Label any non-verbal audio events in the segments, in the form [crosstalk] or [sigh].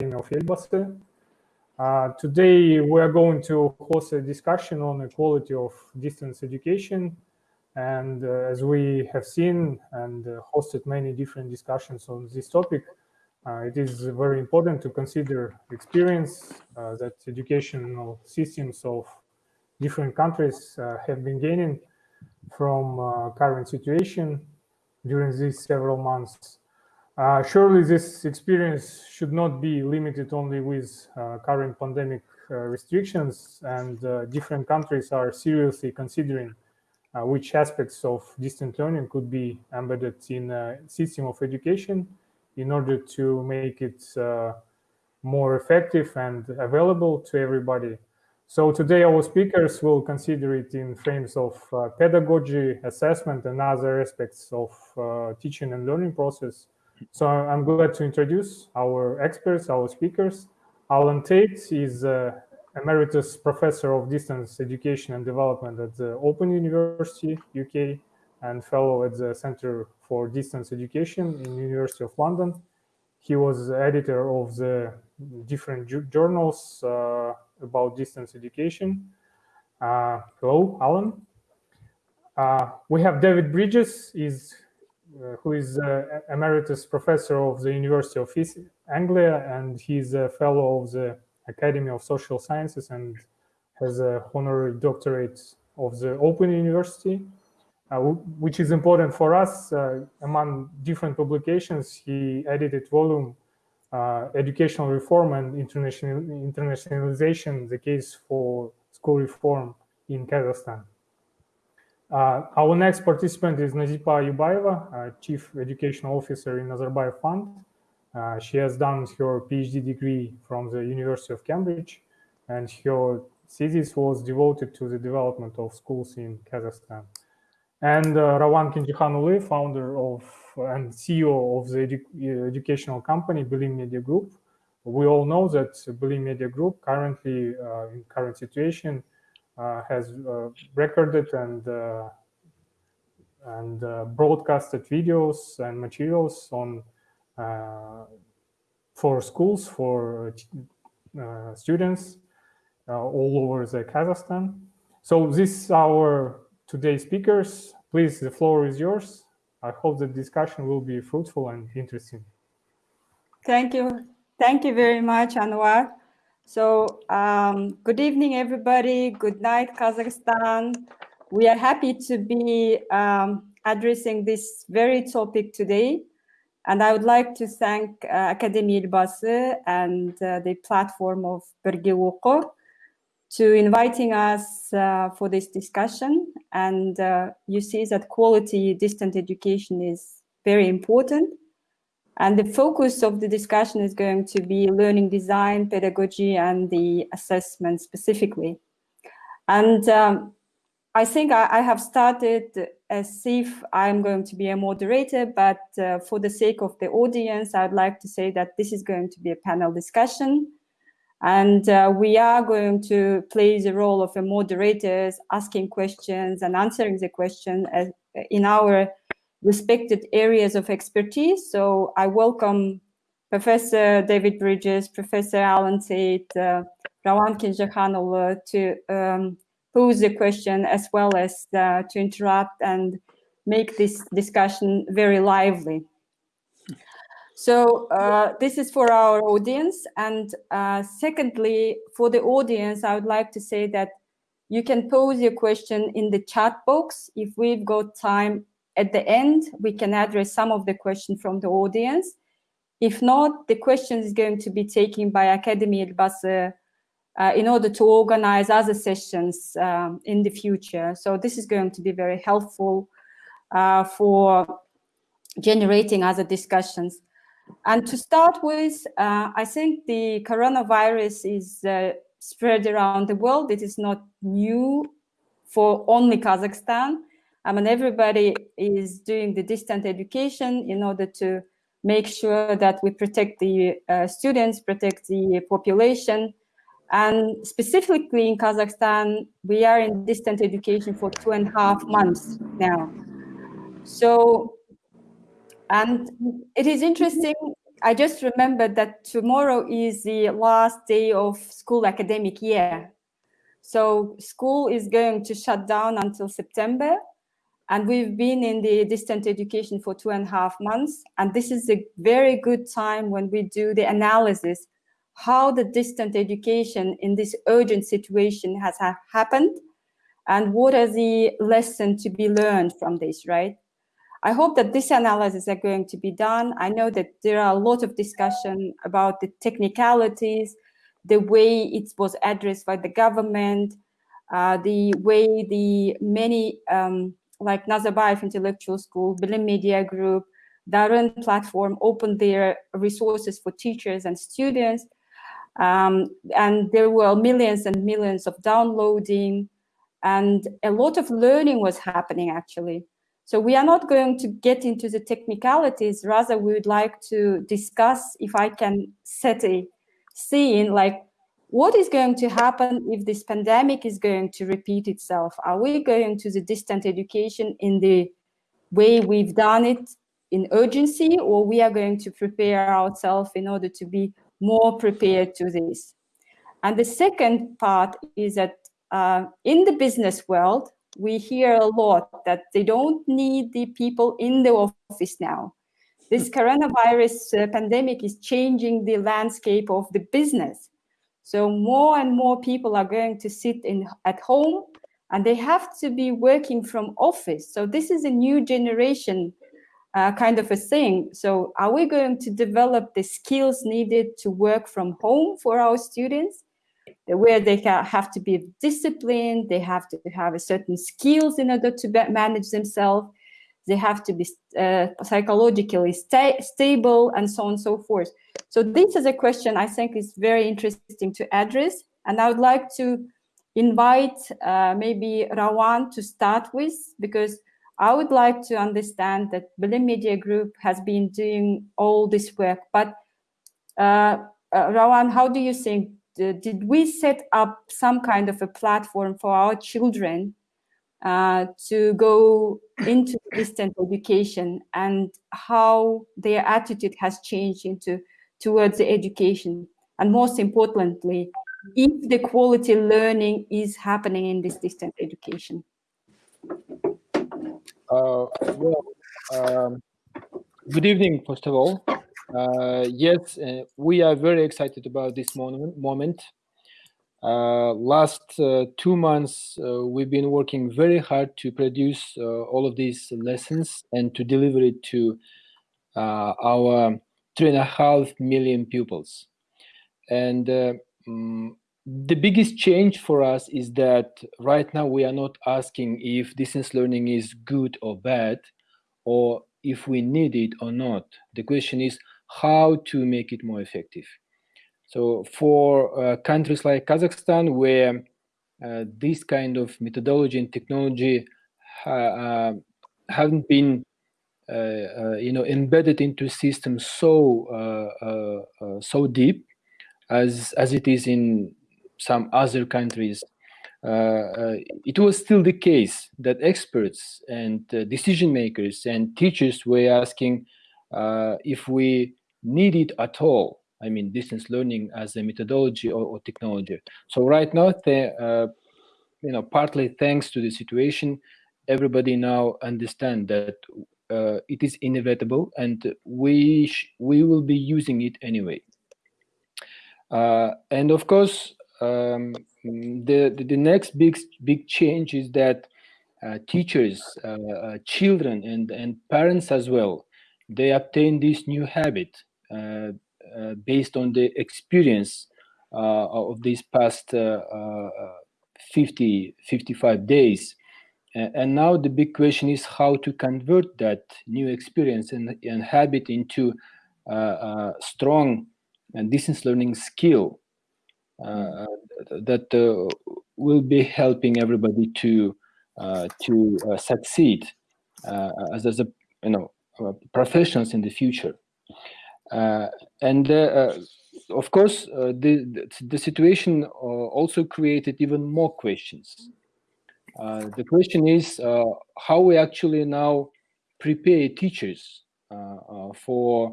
Academy of Elbasy. Uh, today we are going to host a discussion on the quality of distance education. And uh, as we have seen and uh, hosted many different discussions on this topic, uh, it is very important to consider experience uh, that educational systems of different countries uh, have been gaining from current situation during these several months. Uh, surely this experience should not be limited only with uh, current pandemic uh, restrictions and uh, different countries are seriously considering uh, which aspects of distant learning could be embedded in a system of education in order to make it uh, more effective and available to everybody. So today our speakers will consider it in frames of pedagogy, assessment, and other aspects of teaching and learning process so I'm glad to introduce our experts, our speakers. Alan Tait is uh, Emeritus Professor of Distance Education and Development at the Open University, UK, and Fellow at the Center for Distance Education in University of London. He was editor of the different journals uh, about distance education. Uh, hello, Alan. Uh, we have David Bridges, is who is uh, emeritus professor of the University of East Anglia, and he's a fellow of the Academy of Social Sciences and has a honorary doctorate of the Open University, uh, which is important for us. Uh, among different publications, he edited volume uh, Educational Reform and International Internationalization, the case for school reform in Kazakhstan. Uh, our next participant is Nazipa Ayubayeva, Chief Educational Officer in Nazarbayev Fund. Uh, she has done her PhD degree from the University of Cambridge, and her thesis was devoted to the development of schools in Kazakhstan. And uh, Rawan Kenzhekhanuly, founder of and CEO of the edu educational company Bilim Media Group. We all know that Bilim Media Group currently, uh, in current situation, uh, Uh, has uh, recorded and uh, and uh, broadcasted videos and materials on uh, for schools for students all over the Kazakhstan. So this our today's speakers. Please, the floor is yours. I hope the discussion will be fruitful and interesting. Thank you. Thank you very much, Anwar. So um, good evening, everybody. Good night, Kazakhstan. We are happy to be um, addressing this very topic today. And I would like to thank uh, Academy Elbasy and uh, the platform of Oqur to inviting us uh, for this discussion. And uh, you see that quality distant education is very important. And the focus of the discussion is going to be learning design, pedagogy, and the assessment specifically. And um, I think I, I, have started as if I'm going to be a moderator, but uh, for the sake of the audience, I'd like to say that this is going to be a panel discussion. And uh, we are going to play the role of a moderators, asking questions and answering the question as, in our respected areas of expertise. So I welcome Professor David Bridges, Professor Alan Tait, uh, Rawan to um, pose the question as well as uh, to interrupt and make this discussion very lively. So uh, this is for our audience. And uh, secondly, for the audience, I would like to say that you can pose your question in the chat box. If we've got time at the end, we can address some of the questions from the audience. If not, the question is going to be taken by Academy Elbasy uh, in order to organize other sessions um, in the future. So this is going to be very helpful uh, for generating other discussions. And to start with, uh, I think the coronavirus is uh, spread around the world. It is not new for only Kazakhstan. I mean, everybody is doing the distant education in order to make sure that we protect the uh, students, protect the population. And specifically in Kazakhstan, we are in distant education for two and a half months now. So, and it is interesting, I just remembered that tomorrow is the last day of school academic year. So school is going to shut down until September. And we've been in the distant education for two and a half months. And this is a very good time when we do the analysis, how the distant education in this urgent situation has ha happened and what are the lessons to be learned from this, right? I hope that this analysis are going to be done. I know that there are a lot of discussion about the technicalities, the way it was addressed by the government, uh, the way the many, um, like Nazarbayev Intellectual School, Bilim Media Group, Darwin platform opened their resources for teachers and students. Um, and there were millions and millions of downloading and a lot of learning was happening actually. So we are not going to get into the technicalities, rather we would like to discuss, if I can set a scene, like what is going to happen if this pandemic is going to repeat itself? Are we going to the distant education in the way we've done it in urgency, or we are going to prepare ourselves in order to be more prepared to this? And the second part is that uh, in the business world, we hear a lot that they don't need the people in the office now. This coronavirus uh, pandemic is changing the landscape of the business. So more and more people are going to sit in at home and they have to be working from office. So this is a new generation uh, kind of a thing. So are we going to develop the skills needed to work from home for our students? where they have to be disciplined, they have to have a certain skills in order to manage themselves, they have to be uh, psychologically sta stable, and so on and so forth. So this is a question I think is very interesting to address, and I would like to invite uh, maybe Rawan to start with, because I would like to understand that Bilim Media Group has been doing all this work, but uh, uh Rawan, how do you think did we set up some kind of a platform for our children uh, to go into distant education and how their attitude has changed into towards the education. And most importantly if the quality learning is happening in this distant education. Uh, well um, good evening first of all. Uh, yes, uh, we are very excited about this moment. Uh, last uh, two months, uh, we've been working very hard to produce all of these lessons and to deliver it to our three and a half million pupils. And um, the biggest change for us is that right now we are not asking if distance learning is good or bad, or if we need it or not. The question is, how to make it more effective. So for uh, countries like Kazakhstan, where uh, this kind of methodology and technology uh, haven't been, Uh, uh, you know, embedded into systems so uh, uh, so deep as as it is in some other countries, it was still the case that experts and decision makers and teachers were asking if we need it at all. I mean, distance learning as a methodology or, or technology. So right now, the, uh, you know, partly thanks to the situation, everybody now understand that uh, it is inevitable and we we will be using it anyway. Uh, and of course, um, the, the, the next big big change is that uh, teachers, uh, uh, children, and and parents as well, they obtain this new habit uh, based on the experience of these past 50, 55 days. And now the big question is how to convert that new experience and, and habit into a strong and distance learning skill uh, that uh, will be helping everybody to uh, to succeed as, as a you know professionals in the future. Uh, and uh, uh, of course, the, the situation also created even more questions. Uh, the question is uh, how we actually now prepare teachers uh, for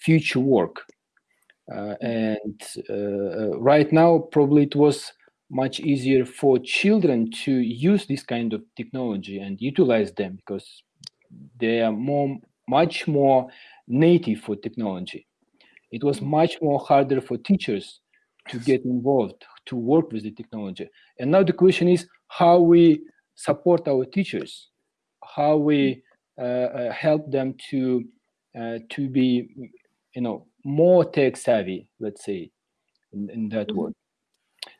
future work. and right now, probably it was much easier for children to use this kind of technology and utilize them because they are more much more native for technology it was mm. much more harder for teachers to get involved to work with the technology and now the question is how we support our teachers how we uh, uh, help them to uh, to be you know more tech savvy let's say in, in that mm -hmm. word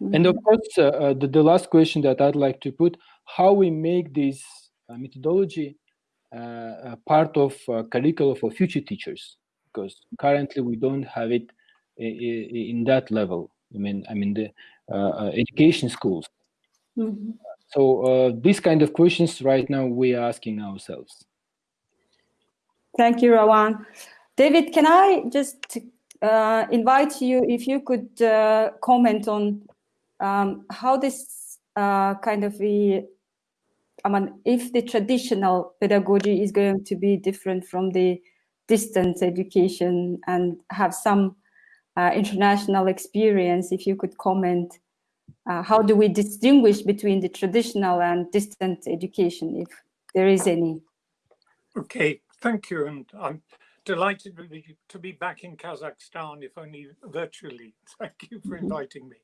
and of course, uh, the, the, last question that I'd like to put, how we make this uh, methodology uh, part of uh, curriculum for future teachers, because currently we don't have it in that level. I mean, I mean the uh, education schools. Mm -hmm. So these kind of questions right now we are asking ourselves. Thank you, Rawan. David, can I just invite you if you could comment on um, how this uh, kind of the, I mean, if the traditional pedagogy is going to be different from the distance education and have some uh, international experience, if you could comment, uh, how do we distinguish between the traditional and distant education, if there is any? Okay, thank you. And I'm delighted to be back in Kazakhstan, if only virtually. [laughs] Thank you for mm-hmm. inviting me.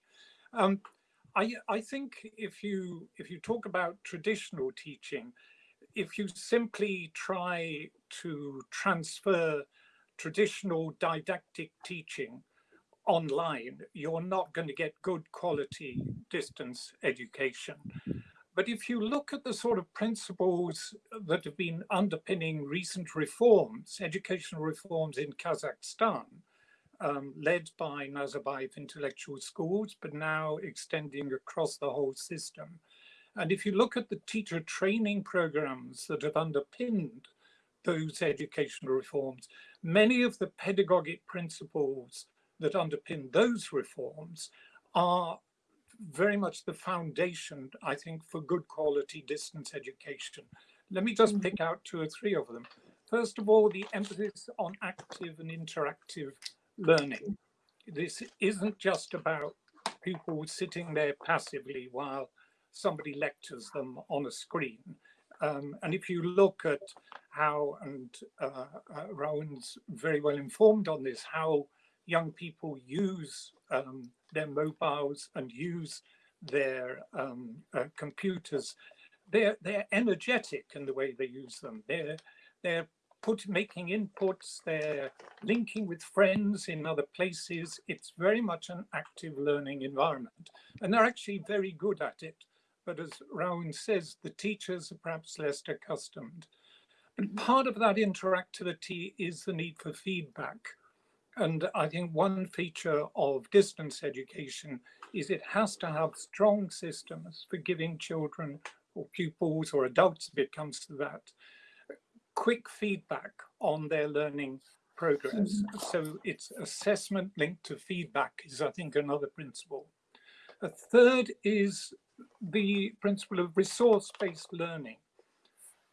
Um, I, I think if you if you talk about traditional teaching, if you simply try to transfer traditional didactic teaching online, you're not going to get good quality distance education. But if you look at the sort of principles that have been underpinning recent reforms, educational reforms in Kazakhstan, um, led by Nazarbayev Intellectual Schools, but now extending across the whole system. And if you look at the teacher training programs that have underpinned those educational reforms, many of the pedagogic principles that underpin those reforms are very much the foundation, I think, for good quality distance education. Let me just pick out two or three of them. First of all, the emphasis on active and interactive learning. This isn't just about people sitting there passively while somebody lectures them on a screen. Um, and if you look at how, and uh, uh, Rowan's very well informed on this, how young people use um, their mobiles and use their um, uh, computers, they're, they're energetic in the way they use them. They're, they're put, making inputs, they're linking with friends in other places. It's very much an active learning environment. And they're actually very good at it. But as Rowan says, the teachers are perhaps less accustomed. And part of that interactivity is the need for feedback. And I think one feature of distance education is it has to have strong systems for giving children or pupils or adults if it comes to that, quick feedback on their learning progress. So it's assessment linked to feedback is, I think, another principle. A third is the principle of resource-based learning,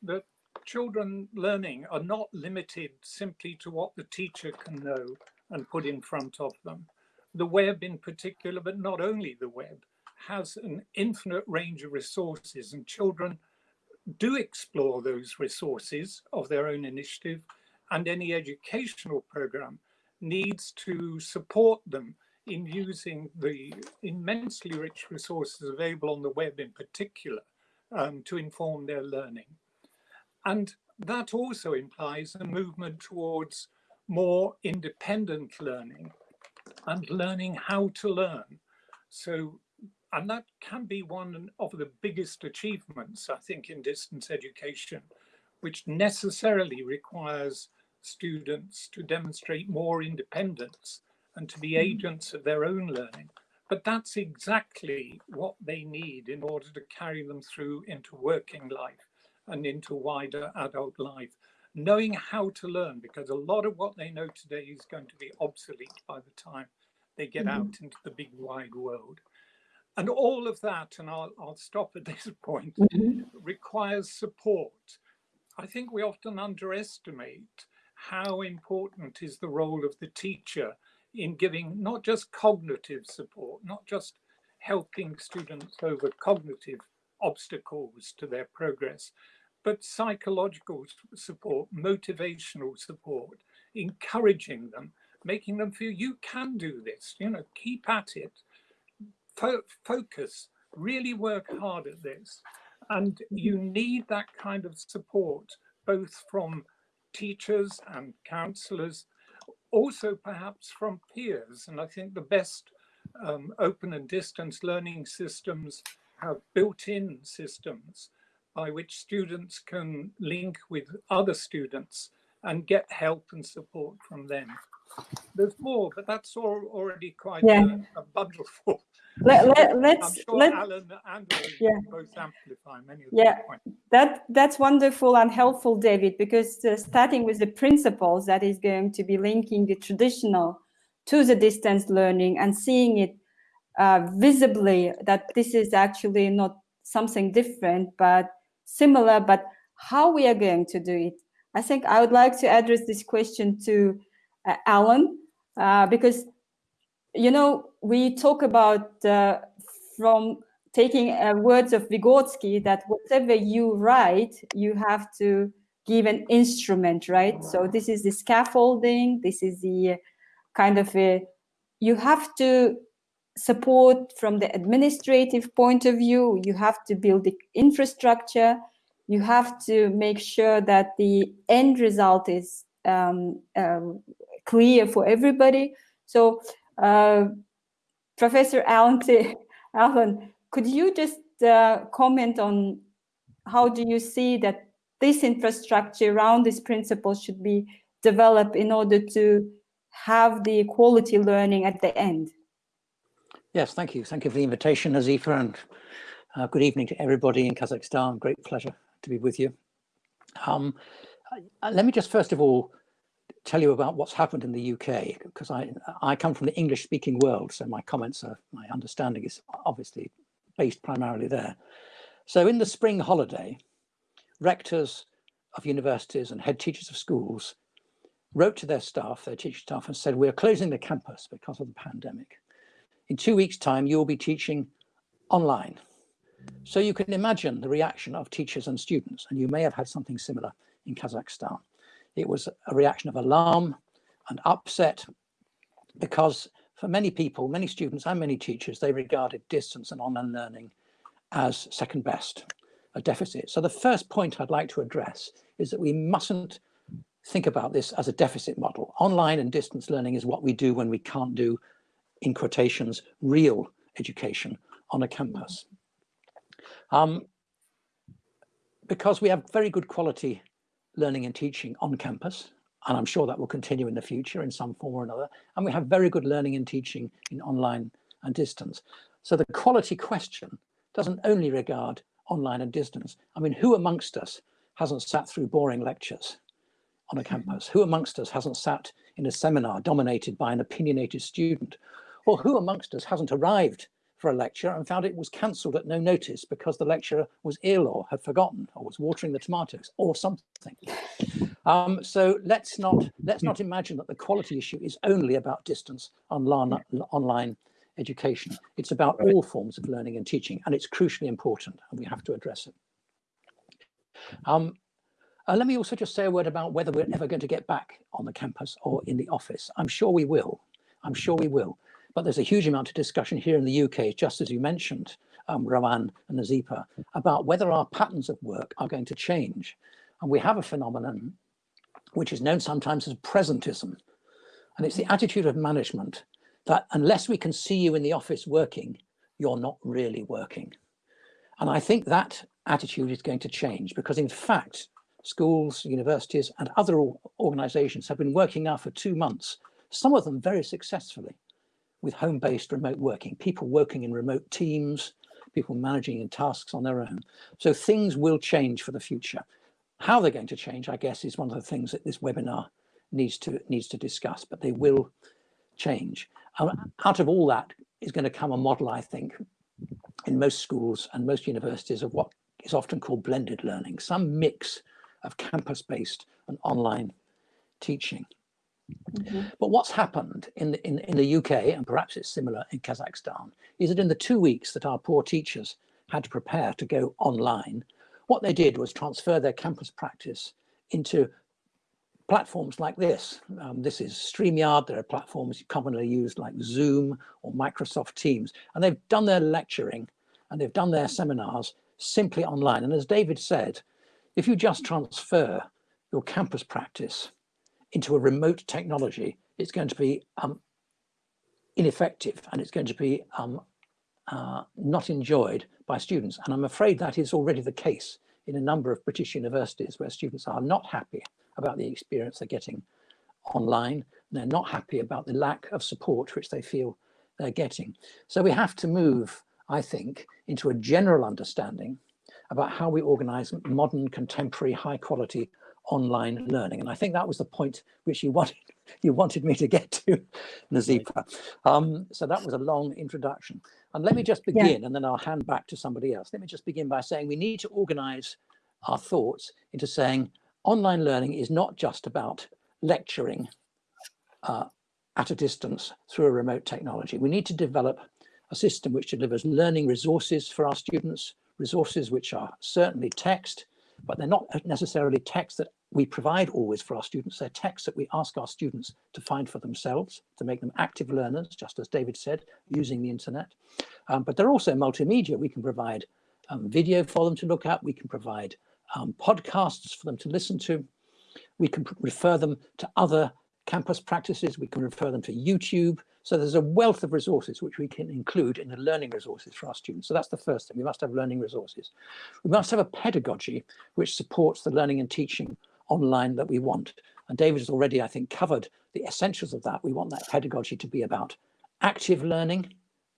that children learning are not limited simply to what the teacher can know and put in front of them. The web in particular, but not only the web, has an infinite range of resources and children do explore those resources of their own initiative and any educational program needs to support them in using the immensely rich resources available on the web in particular um, to inform their learning. And that also implies a movement towards more independent learning and learning how to learn. So and that can be one of the biggest achievements, I think, in distance education, which necessarily requires students to demonstrate more independence and to be hmm. agents of their own learning. But that's exactly what they need in order to carry them through into working life and into wider adult life. Knowing how to learn, because a lot of what they know today is going to be obsolete by the time they get mm -hmm. out into the big wide world. And all of that, and I'll, I'll stop at [laughs] this point, mm -hmm. requires support. I think we often underestimate how important is the role of the teacher in giving not just cognitive support, not just helping students over cognitive obstacles to their progress, but psychological support, motivational support, encouraging them, making them feel you can do this, you know, keep at it, Fo focus, really work hard at this. And you need that kind of support, both from teachers and counselors, also perhaps from peers. And I think the best um, open and distance learning systems have built-in systems by which students can link with other students and get help and support from them. There's more, but that's all already quite yeah. a, a bundle full. Let, let, [laughs] let's sure let, Alan and yeah. both amplify many of yeah, that that's wonderful and helpful, David, because uh, starting with the principles that is going to be linking the traditional to the distance learning and seeing it uh, visibly that this is actually not something different, but similar, but how we are going to do it. I think I would like to address this question to uh, Alan, uh, because, you know, we talk about uh, from taking uh, words of Vygotsky that whatever you write, you have to give an instrument, right? So this is the scaffolding, this is the kind of a, you have to support from the administrative point of view, you have to build the infrastructure, you have to make sure that the end result is um, um, clear for everybody. So uh, Professor [laughs] Alan, Alan, could you just uh, comment on how do you see that this infrastructure around this principle should be developed in order to have the quality learning at the end? Yes, thank you. Thank you for the invitation, Azifa, and uh, good evening to everybody in Kazakhstan. Great pleasure to be with you. Um, let me just first of all tell you about what's happened in the UK, because I, I come from the English speaking world, so my comments are, my understanding is obviously based primarily there. So in the spring holiday, rectors of universities and head teachers of schools wrote to their staff, their teaching staff, and said, we're closing the campus because of the pandemic. In two weeks time, you'll be teaching online. So you can imagine the reaction of teachers and students, and you may have had something similar in Kazakhstan. It was a reaction of alarm and upset because for many people, many students and many teachers, they regarded distance and online learning as second best, a deficit. So the first point I'd like to address is that we mustn't think about this as a deficit model. Online and distance learning is what we do when we can't do, in quotations, real education on a campus. Um, because we have very good quality learning and teaching on campus, and I'm sure that will continue in the future in some form or another, and we have very good learning and teaching in online and distance. So the quality question doesn't only regard online and distance. I mean, who amongst us hasn't sat through boring lectures on a campus? Who amongst us hasn't sat in a seminar dominated by an opinionated student? Or who amongst us hasn't arrived for a lecture and found it was cancelled at no notice because the lecturer was ill or had forgotten or was watering the tomatoes or something. Um, so let's not let's not imagine that the quality issue is only about distance online, online education. It's about all forms of learning and teaching, and it's crucially important, and we have to address it. Um, uh, let me also just say a word about whether we're ever going to get back on the campus or in the office. I'm sure we will. I'm sure we will. But there's a huge amount of discussion here in the UK, just as you mentioned, um, Rowan and Nazipa, about whether our patterns of work are going to change. And we have a phenomenon which is known sometimes as presentism. And it's the attitude of management that unless we can see you in the office working, you're not really working. And I think that attitude is going to change because in fact, schools, universities and other organizations have been working now for two months, some of them very successfully with home-based remote working, people working in remote teams, people managing in tasks on their own. So things will change for the future. How they're going to change, I guess, is one of the things that this webinar needs to needs to discuss, but they will change. Um, out of all that is going to come a model, I think, in most schools and most universities of what is often called blended learning, some mix of campus-based and online teaching. Mm -hmm. But what's happened in the, in, in the UK, and perhaps it's similar in Kazakhstan, is that in the two weeks that our poor teachers had to prepare to go online, what they did was transfer their campus practice into platforms like this. Um, this is StreamYard. There are platforms commonly used like Zoom or Microsoft Teams. And they've done their lecturing and they've done their seminars simply online. And as David said, if you just transfer your campus practice into a remote technology, it's going to be um, ineffective and it's going to be um, uh, not enjoyed by students. And I'm afraid that is already the case in a number of British universities where students are not happy about the experience they're getting online. They're not happy about the lack of support which they feel they're getting. So we have to move, I think, into a general understanding about how we organize modern, contemporary, high quality online learning. And I think that was the point which you [laughs] wanted, you wanted me to get to, Nazifa. Um, so that was a long introduction. And let me just begin yeah. and then I'll hand back to somebody else. Let me just begin by saying we need to organize our thoughts into saying online learning is not just about lecturing uh, at a distance through a remote technology. We need to develop a system which delivers learning resources for our students, resources which are certainly text, but they're not necessarily texts that we provide always for our students. They're texts that we ask our students to find for themselves, to make them active learners, just as David said, using the internet. Um, but they're also multimedia. We can provide um, video for them to look at. We can provide um, podcasts for them to listen to. We can refer them to other campus practices. We can refer them to YouTube. So there's a wealth of resources which we can include in the learning resources for our students. So that's the first thing. We must have learning resources. We must have a pedagogy which supports the learning and teaching online that we want. And David has already, I think, covered the essentials of that. We want that pedagogy to be about active learning,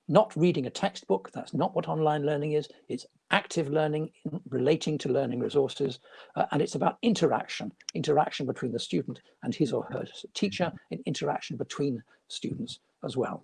not reading a textbook. That's not what online learning is. It's active learning relating to learning resources. Uh, and it's about interaction, interaction between the student and his or her teacher and interaction between students as well.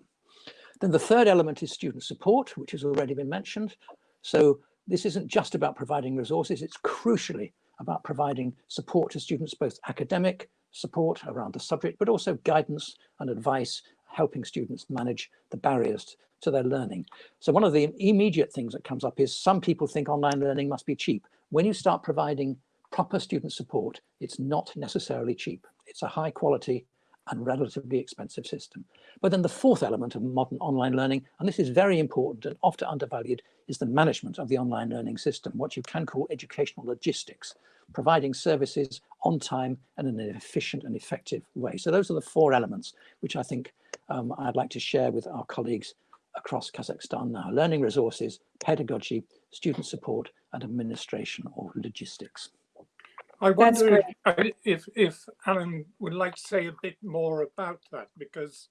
Then the third element is student support, which has already been mentioned. So this isn't just about providing resources, it's crucially about providing support to students, both academic support around the subject, but also guidance and advice, helping students manage the barriers to their learning. So one of the immediate things that comes up is some people think online learning must be cheap. When you start providing proper student support, it's not necessarily cheap. It's a high quality and relatively expensive system. But then the fourth element of modern online learning, and this is very important and often undervalued, is the management of the online learning system, what you can call educational logistics, providing services on time and in an efficient and effective way. So those are the four elements which I think um, I'd like to share with our colleagues across Kazakhstan now, learning resources, pedagogy, student support and administration or logistics. I wonder if, if, if Alan would like to say a bit more about that, because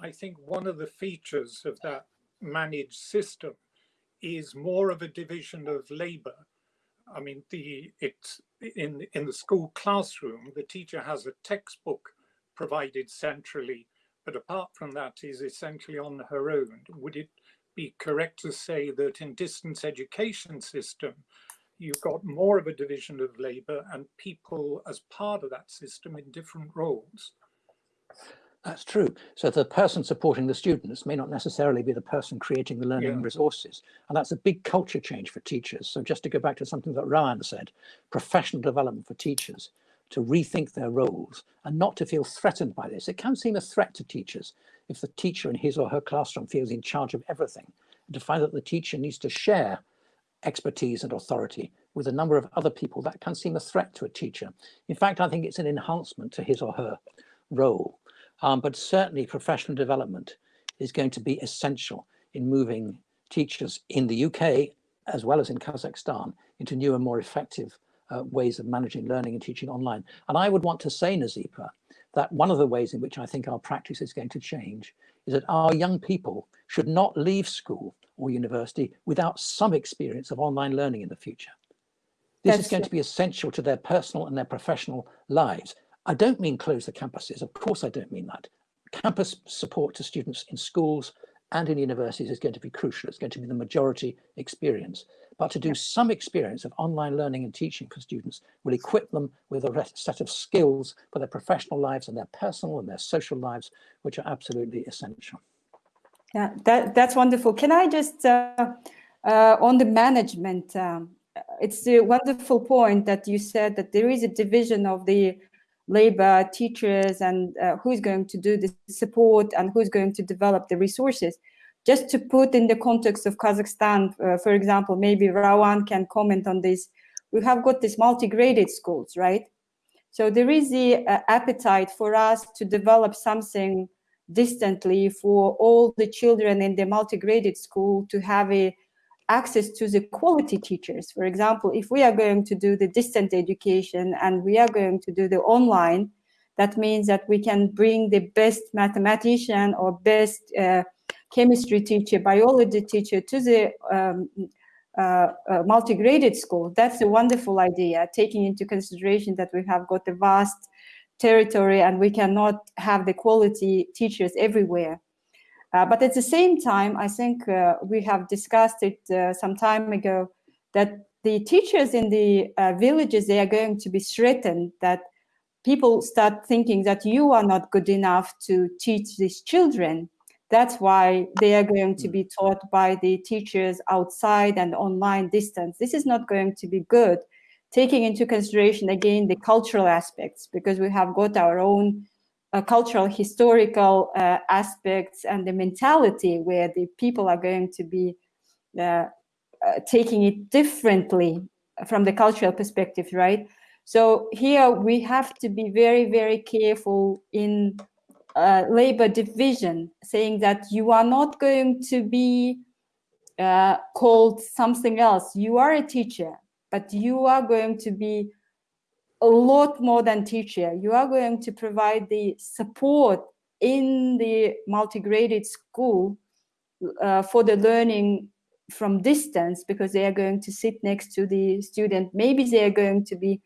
I think one of the features of that managed system is more of a division of labor. I mean, the it's in in the school classroom, the teacher has a textbook provided centrally, but apart from that, is essentially on her own. Would it be correct to say that in distance education system, you've got more of a division of labor and people as part of that system in different roles. That's true. So the person supporting the students may not necessarily be the person creating the learning yeah. resources. And that's a big culture change for teachers. So just to go back to something that Ryan said, professional development for teachers to rethink their roles and not to feel threatened by this. It can seem a threat to teachers if the teacher in his or her classroom feels in charge of everything and to find that the teacher needs to share expertise and authority with a number of other people, that can seem a threat to a teacher. In fact, I think it's an enhancement to his or her role. Um, but certainly professional development is going to be essential in moving teachers in the UK, as well as in Kazakhstan, into new and more effective uh, ways of managing learning and teaching online. And I would want to say, Nazipa, that one of the ways in which I think our practice is going to change is that our young people should not leave school or university without some experience of online learning in the future. This That's is going to be essential to their personal and their professional lives. I don't mean close the campuses. Of course, I don't mean that. Campus support to students in schools and in universities is going to be crucial. It's going to be the majority experience. But to do some experience of online learning and teaching for students will equip them with a set of skills for their professional lives and their personal and their social lives, which are absolutely essential. Yeah, that, that's wonderful. Can I just, uh, uh, on the management, um, it's a wonderful point that you said that there is a division of the labor, teachers, and uh, who's going to do the support and who's going to develop the resources. Just to put in the context of Kazakhstan, uh, for example, maybe Rawan can comment on this. We have got these multi-graded schools, right? So there is the uh, appetite for us to develop something distantly for all the children in the multi-graded school to have a access to the quality teachers. For example, if we are going to do the distant education and we are going to do the online, that means that we can bring the best mathematician or best uh, chemistry teacher, biology teacher to the um, uh, uh, multi-graded school. That's a wonderful idea, taking into consideration that we have got a vast territory and we cannot have the quality teachers everywhere. Uh, but at the same time, I think uh, we have discussed it uh, some time ago that the teachers in the uh, villages, they are going to be threatened that people start thinking that you are not good enough to teach these children. That's why they are going to be taught by the teachers outside and online distance. This is not going to be good, taking into consideration again the cultural aspects, because we have got our own uh, cultural, historical uh, aspects and the mentality where the people are going to be uh, uh, taking it differently from the cultural perspective, right? So here we have to be very, very careful in uh, labor division, saying that you are not going to be uh, called something else. You are a teacher, but you are going to be a lot more than teacher. You are going to provide the support in the multi-graded school uh, for the learning from distance because they are going to sit next to the student. Maybe they are going to be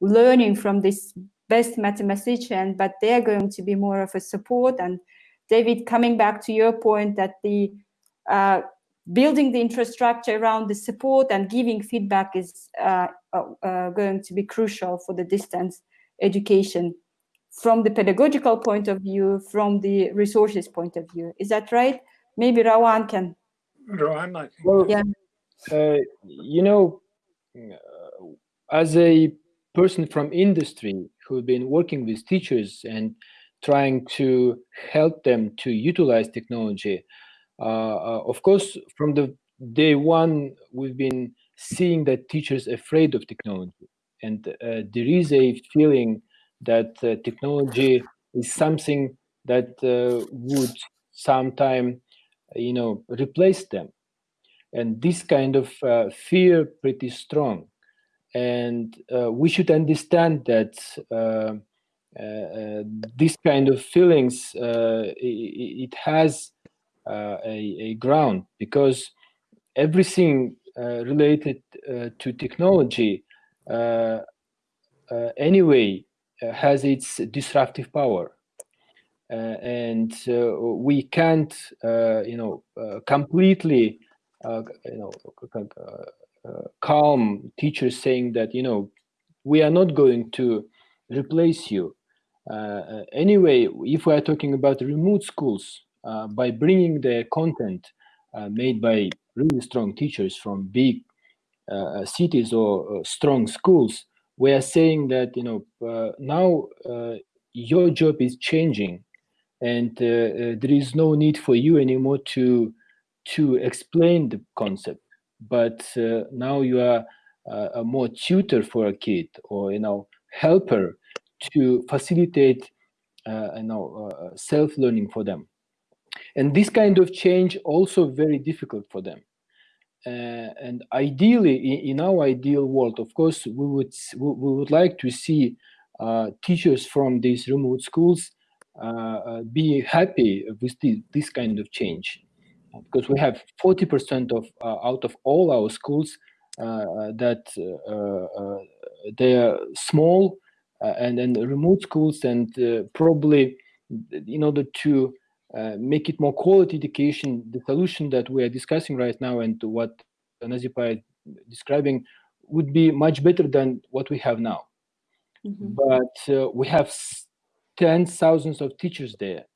learning from this best mathematician, but they are going to be more of a support. And David, coming back to your point that the uh, building the infrastructure around the support and giving feedback is uh, uh, uh, going to be crucial for the distance education from the pedagogical point of view, from the resources point of view. Is that right? Maybe Rawan can. Rawan, I think. Well, yeah. Uh, you know, uh, as a person from industry who've been working with teachers and trying to help them to utilize technology, uh, uh, of course, from the day one, we've been seeing that teachers afraid of technology. And uh, there is a feeling that technology is something that would sometime, you know, replace them. And this kind of fear pretty strong. And we should understand that uh, uh, this kind of feelings uh, it, it, has uh, a, a, ground because everything uh, related uh, to technology anyway has its disruptive power. and we can't, you know, completely, you know, calm teachers saying that, you know, we are not going to replace you. Uh, anyway, if we are talking about remote schools, uh, by bringing the content uh, made by really strong teachers from big uh, cities or strong schools, we are saying that you know now your job is changing, and there is no need for you anymore to to explain the concept, but now you are a more tutor for a kid or you know helper to facilitate uh, you know uh, self-learning for them. And this kind of change also very difficult for them. Uh, and ideally in, in, our ideal world of course we would we would like to see uh, teachers from these remote schools uh, uh be happy with this, this kind of change because we have 40% of uh, out of all our schools uh, that they are small and then remote schools and probably in order to uh, make it more quality education, the solution that we are discussing right now and what Nazipa is describing would be much better than what we have now. Mm -hmm. But uh, we have tens, thousands of teachers there.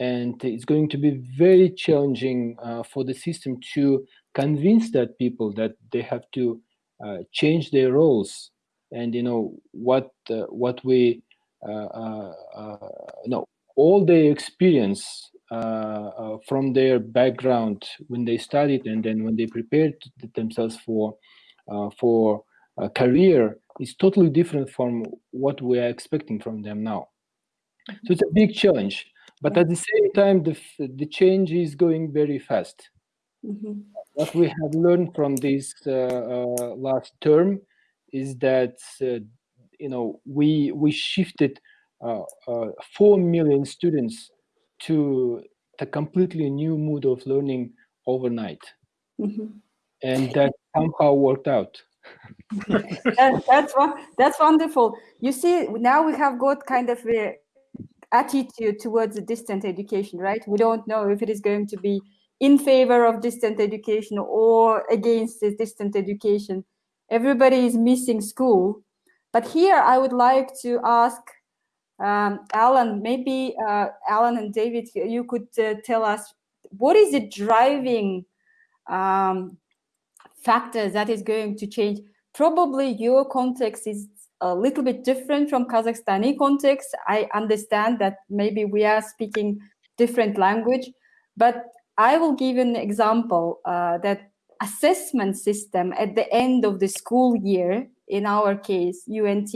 And it's going to be very challenging uh, for the system to convince that people that they have to uh, change their roles and you know what uh, what we uh, uh, no all their experience from their background when they studied and then when they prepared themselves for for a career is totally different from what we are expecting from them now. So it's a big challenge, but at the same time, the, the change is going very fast. Mm -hmm. What we have learned from this uh, uh, last term is that uh, you know we we shifted uh, uh, four million students to a completely new mood of learning overnight, mm -hmm. and that somehow worked out. [laughs] that, that's that's wonderful. You see, now we have got kind of a attitude towards the distant education, right? We don't know if it is going to be in favor of distant education or against distant education everybody is missing school. But here I would like to ask um, Alan, maybe uh, Alan and David, you could uh, tell us what is the driving um, factor that is going to change? Probably your context is a little bit different from Kazakhstani context. I understand that maybe we are speaking different language, but I will give an example uh, that assessment system at the end of the school year, in our case, UNT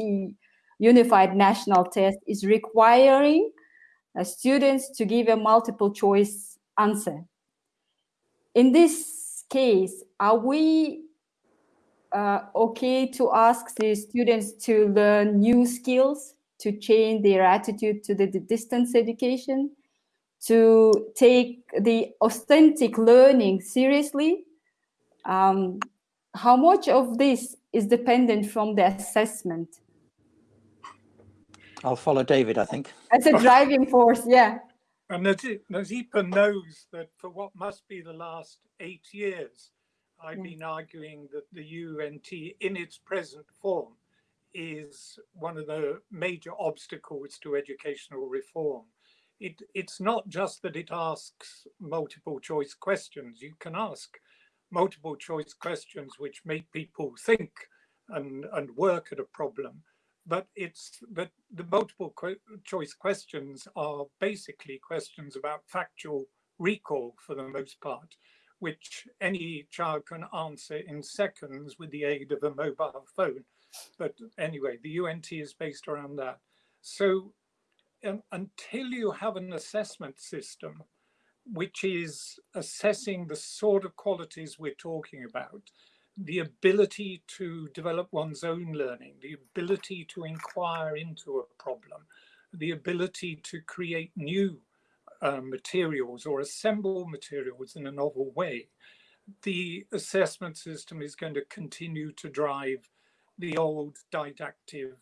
Unified National Test is requiring uh, students to give a multiple choice answer. In this case, are we uh, okay to ask the students to learn new skills, to change their attitude to the, the distance education, to take the authentic learning seriously, um, how much of this is dependent from the assessment? I'll follow David, I think. As a driving force, yeah. And Nazipa knows that for what must be the last eight years, I've been arguing that the UNT in its present form is one of the major obstacles to educational reform. It, it's not just that it asks multiple choice questions. You can ask multiple choice questions which make people think and, and work at a problem. But it's but the multiple choice questions are basically questions about factual recall for the most part, which any child can answer in seconds with the aid of a mobile phone. But anyway, the UNT is based around that. So um, until you have an assessment system which is assessing the sort of qualities we're talking about, the ability to develop one's own learning, the ability to inquire into a problem, the ability to create new uh, materials or assemble materials in a novel way. The assessment system is going to continue to drive the old didactic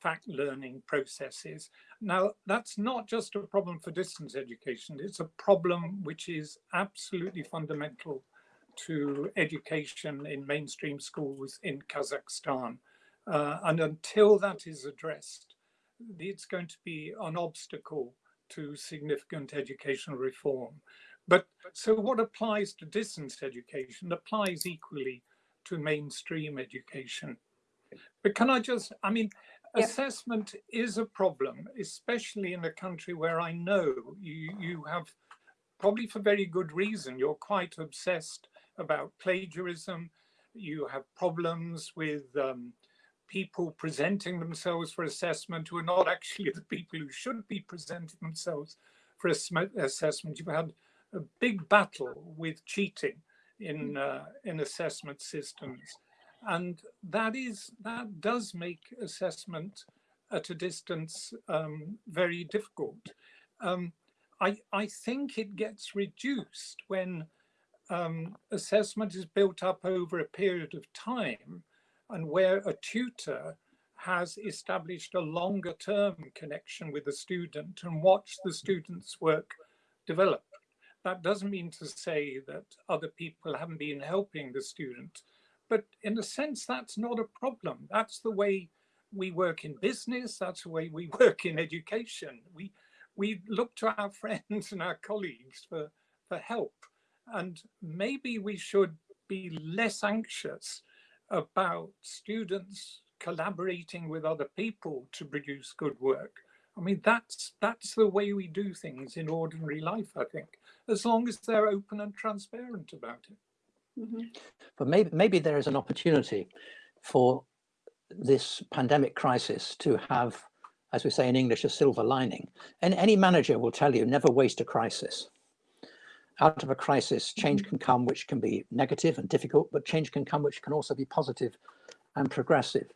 fact learning processes. Now, that's not just a problem for distance education, it's a problem which is absolutely fundamental to education in mainstream schools in Kazakhstan. Uh, and until that is addressed, it's going to be an obstacle to significant educational reform. But so what applies to distance education applies equally to mainstream education. But can I just, I mean, yeah. assessment is a problem, especially in a country where I know you, you have, probably for very good reason, you're quite obsessed about plagiarism. You have problems with um, people presenting themselves for assessment who are not actually the people who should be presenting themselves for assessment. You've had a big battle with cheating in, mm. uh, in assessment systems. And that is that does make assessment at a distance um, very difficult. Um, I, I think it gets reduced when um, assessment is built up over a period of time and where a tutor has established a longer term connection with the student and watched the student's work develop. That doesn't mean to say that other people haven't been helping the student, but in a sense, that's not a problem. That's the way we work in business. That's the way we [laughs] work in education. We we look to our [laughs] friends and our colleagues for for help, and maybe we should be less anxious about students collaborating with other people to produce good work. I mean, that's that's the way we do things in ordinary life, I think, as long as they're open and transparent about it. Mm -hmm. But maybe maybe there is an opportunity for this pandemic crisis to have, as we say in English, a silver lining. And any manager will tell you, never waste a crisis. Out of a crisis, change mm-hmm. can come, which can be negative and difficult, but change can come, which can also be positive and progressive.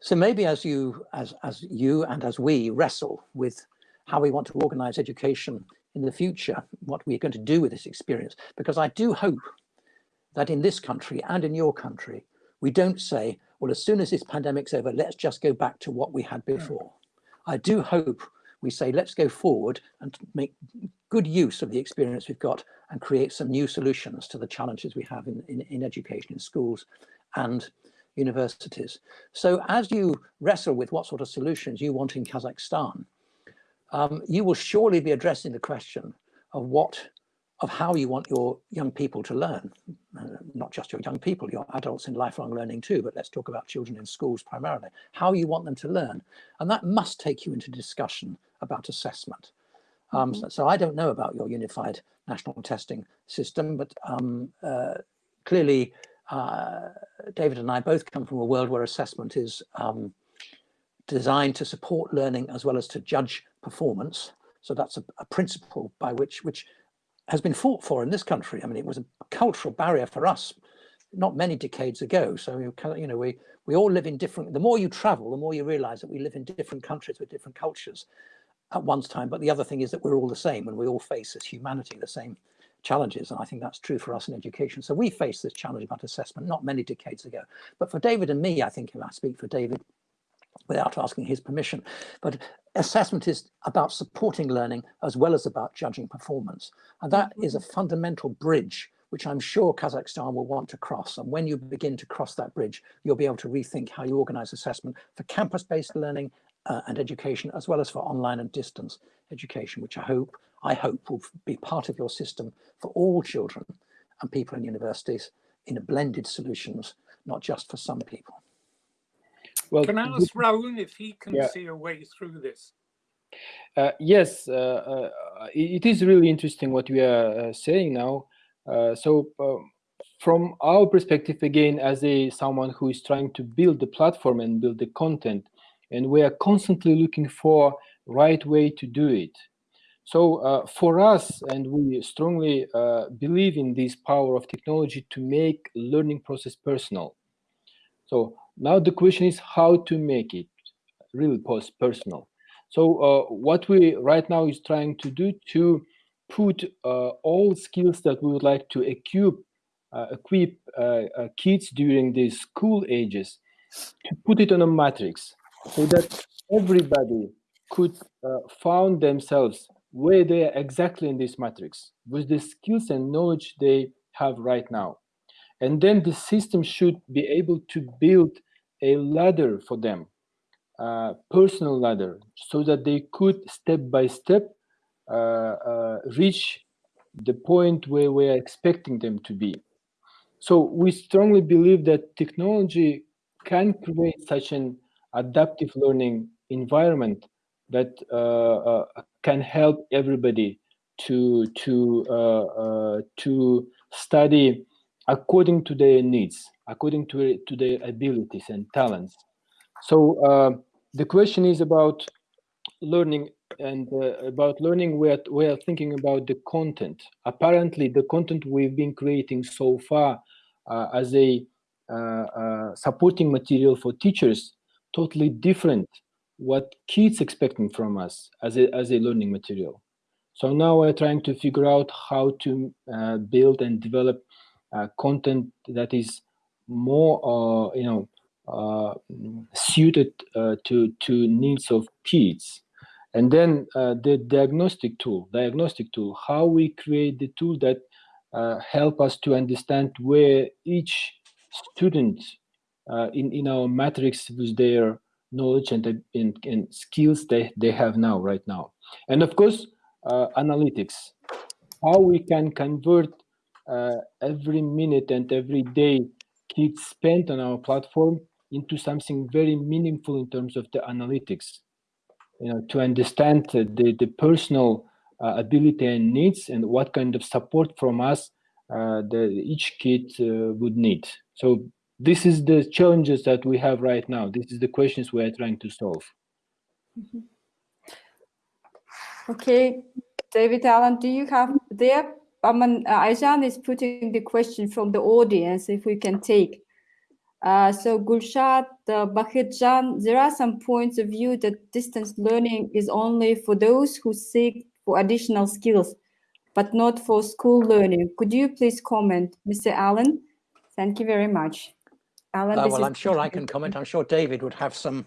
So maybe as you, as, as you and as we wrestle with how we want to organize education in the future, what we're going to do with this experience, because I do hope that in this country and in your country, we don't say, well, as soon as this pandemic's over, let's just go back to what we had before. I do hope we say, let's go forward and make good use of the experience we've got and create some new solutions to the challenges we have in, in, in education, in schools and universities. So as you wrestle with what sort of solutions you want in Kazakhstan, um, you will surely be addressing the question of what of how you want your young people to learn, uh, not just your young people, your adults in lifelong learning too, but let's talk about children in schools primarily, how you want them to learn. And that must take you into discussion about assessment. Um, mm -hmm. so, so, I don't know about your unified national testing system, but um, uh, clearly uh, David and I both come from a world where assessment is um, designed to support learning as well as to judge performance. So that's a, a principle by which, which has been fought for in this country. I mean, it was a cultural barrier for us not many decades ago. So, you know, we, we all live in different, the more you travel, the more you realize that we live in different countries with different cultures at one's time. But the other thing is that we're all the same and we all face as humanity the same challenges. And I think that's true for us in education. So we faced this challenge about assessment not many decades ago. But for David and me, I think if I speak for David, without asking his permission. But assessment is about supporting learning as well as about judging performance. And that is a fundamental bridge which I'm sure Kazakhstan will want to cross. And when you begin to cross that bridge, you'll be able to rethink how you organize assessment for campus-based learning uh, and education, as well as for online and distance education, which I hope, I hope will be part of your system for all children and people in universities in a blended solutions, not just for some people. Well, can I ask Rauan if he can yeah. see a way through this? Uh, yes, uh, uh, it is really interesting what we are uh, saying now. Uh, so um, from our perspective, again, as a someone who is trying to build the platform and build the content, and we are constantly looking for right way to do it. So uh, for us, and we strongly believe in this power of technology to make learning process personal. So now the question is how to make it really post personal. So uh, what we right now is trying to do to put uh, all skills that we would like to equip uh, equip uh, uh, kids during these school ages to put it on a matrix so that everybody could uh, found themselves where they are exactly in this matrix with the skills and knowledge they have right now. And then the system should be able to build a ladder for them, a personal ladder, so that they could step by step uh, uh, reach the point where we are expecting them to be. So we strongly believe that technology can create such an adaptive learning environment that uh, uh, can help everybody to to uh, to study according to their needs according to, to their abilities and talents. So uh, the question is about learning and uh, about learning we are, we are thinking about the content. Apparently the content we've been creating so far uh, as a supporting material for teachers totally different what kids expecting from us as a, as a learning material. So now we're trying to figure out how to uh, build and develop content that is more uh, you know uh, suited uh, to to needs of kids And then uh, the diagnostic tool, diagnostic tool, how we create the tool that uh, help us to understand where each student uh, in, in our matrix with their knowledge and, and, and, skills they, they have now, right now. And of course, uh, analytics, how we can convert uh, every minute and every day kids spent on our platform into something very meaningful in terms of the analytics, you know, to understand the, the personal uh, ability and needs and what kind of support from us uh, that each kid uh, would need. So this is the challenges that we have right now. This is the questions we are trying to solve. Mm -hmm. Okay, David Allen, do you have there? Um, uh, Aijan is putting the question from the audience, if we can take. Uh, so Gulshad uh, there are some points of view that distance learning is only for those who seek for additional skills, but not for school learning. Could you please comment, Mr. Alan? Thank you very much. Alan, uh, well, I'm sure I can comment. [laughs] I'm sure David would have some